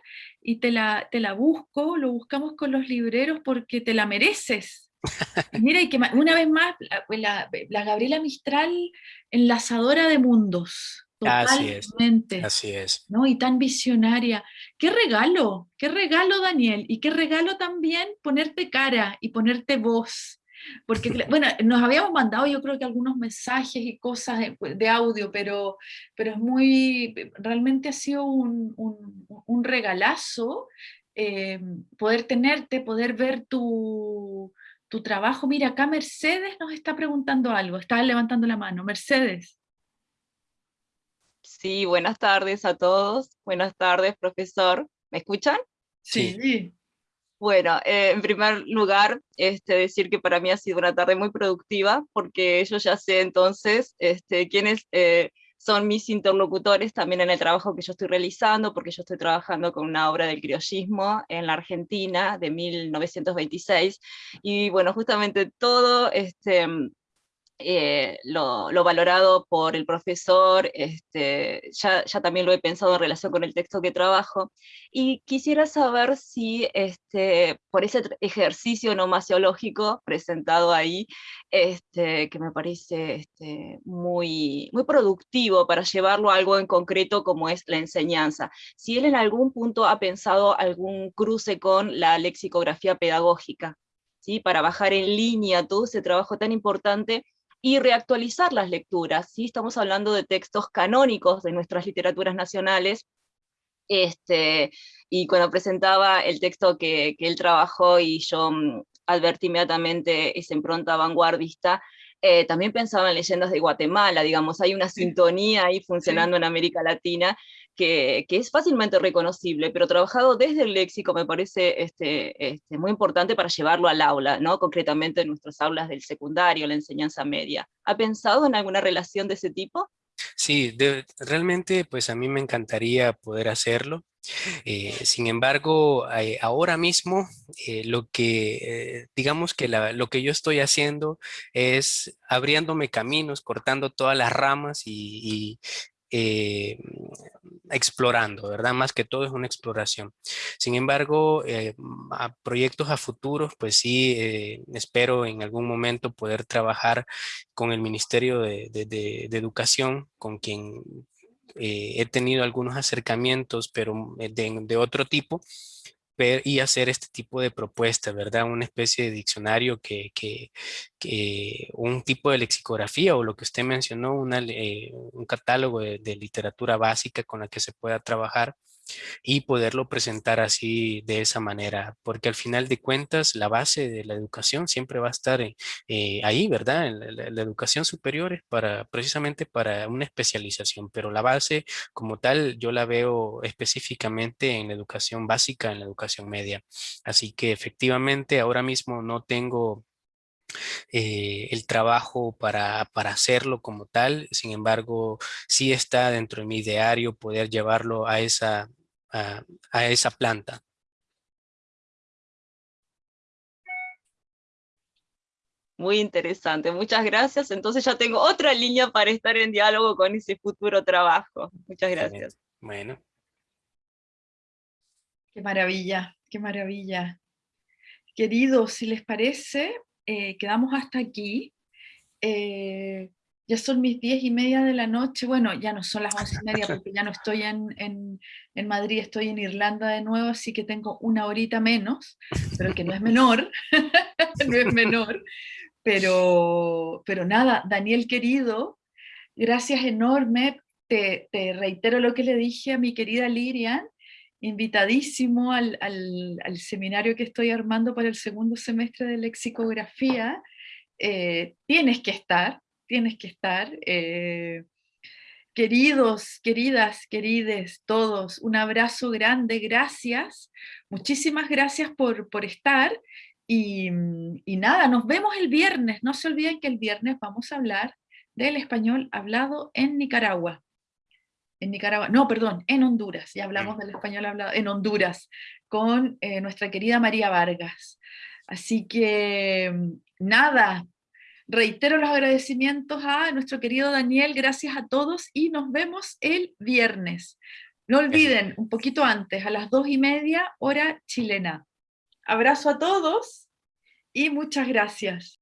y te la, te la busco, lo buscamos con los libreros porque te la mereces. [LAUGHS] Mira, y que una vez más, la, la, Gabriela Mistral, enlazadora de mundos. Totalmente. Así es. ¿no? Y tan visionaria. Qué regalo, qué regalo, Daniel. Y qué regalo también ponerte cara y ponerte voz. Porque, bueno, nos habíamos mandado yo creo que algunos mensajes y cosas de, audio, pero, pero es muy, realmente ha sido un, un, regalazo eh, poder tenerte, poder ver tu, tu trabajo. Mira, acá Mercedes nos está preguntando algo, está levantando la mano. Mercedes. Sí, buenas tardes a todos. Buenas tardes, profesor. ¿Me escuchan? Sí. Bueno, eh, en primer lugar, este, decir que para mí ha sido una tarde muy productiva, porque yo ya sé entonces este, quiénes eh, son mis interlocutores también en el trabajo que yo estoy realizando, porque yo estoy trabajando con una obra del criollismo en la Argentina de 1926, y bueno, justamente todo este, eh, lo, valorado por el profesor, este, ya, ya, también lo he pensado en relación con el texto que trabajo, y quisiera saber si este, por ese ejercicio nomasiológico presentado ahí, este, que me parece este, muy, muy productivo para llevarlo a algo en concreto como es la enseñanza, si él en algún punto ha pensado algún cruce con la lexicografía pedagógica, ¿sí? para bajar en línea todo ese trabajo tan importante y reactualizar las lecturas. ¿sí? Estamos hablando de textos canónicos de nuestras literaturas nacionales, este, y cuando presentaba el texto que, que él trabajó y yo mm, advertí inmediatamente esa impronta vanguardista, eh, también pensaba en leyendas de Guatemala, digamos, hay una sintonía ahí funcionando en América Latina que, es fácilmente reconocible, pero trabajado desde el léxico me parece este, este, muy importante para llevarlo al aula, ¿no? concretamente en nuestras aulas del secundario, la enseñanza media. ¿Ha pensado en alguna relación de ese tipo? Sí, realmente pues a mí me encantaría poder hacerlo. Eh, sin embargo, eh, ahora mismo eh, lo que, digamos que lo que yo estoy haciendo es abriéndome caminos, cortando todas las ramas y, eh, explorando, ¿verdad? Más que todo es una exploración. Sin embargo, eh, a proyectos a futuros, pues sí, eh, espero en algún momento poder trabajar con el Ministerio de, Educación, con quien he tenido algunos acercamientos, pero de otro tipo, y hacer este tipo de propuesta, ¿verdad? Una especie de diccionario que, que, que un tipo de lexicografía o lo que usted mencionó, una, eh, un catálogo de, literatura básica con la que se pueda trabajar y poderlo presentar así de esa manera, porque al final de cuentas la base de la educación siempre va a estar eh, ahí, ¿verdad? La, la, educación superior es para, precisamente para una especialización, pero la base como tal yo la veo específicamente en la educación básica, en la educación media. Así que efectivamente ahora mismo no tengo eh, el trabajo para, para, hacerlo como tal. Sin embargo, sí está dentro de mi ideario poder llevarlo a esa, a, a esa planta. Muy interesante, muchas gracias. Entonces ya tengo otra línea para estar en diálogo con ese futuro trabajo. Muchas gracias. Bueno. Qué maravilla, qué maravilla. Queridos, si les parece, eh, quedamos hasta aquí. Eh, ya son mis diez y media de la noche, bueno, ya no son las once y media porque ya no estoy en, en, en, Madrid, estoy en Irlanda de nuevo, así que tengo una horita menos, pero que no es menor, [LAUGHS] no es menor, pero, pero nada, Daniel querido, gracias enorme, te, te reitero lo que le dije a mi querida Lirian, invitadísimo al, seminario que estoy armando para el segundo semestre de lexicografía. Eh, tienes que estar, tienes que estar. Eh, queridos, queridas, querides, todos, un abrazo grande, gracias. Muchísimas gracias por, por estar. Y, y nada, nos vemos el viernes. No se olviden que el viernes vamos a hablar del español hablado en Nicaragua en Nicaragua, no, perdón, en Honduras, ya hablamos del español hablado, en Honduras, con eh, nuestra querida María Vargas. Así que, mm, nada, reitero los agradecimientos a nuestro querido Daniel, gracias a todos y nos vemos el viernes. No olviden, un poquito antes, a las dos y media, hora chilena. Abrazo a todos y muchas gracias.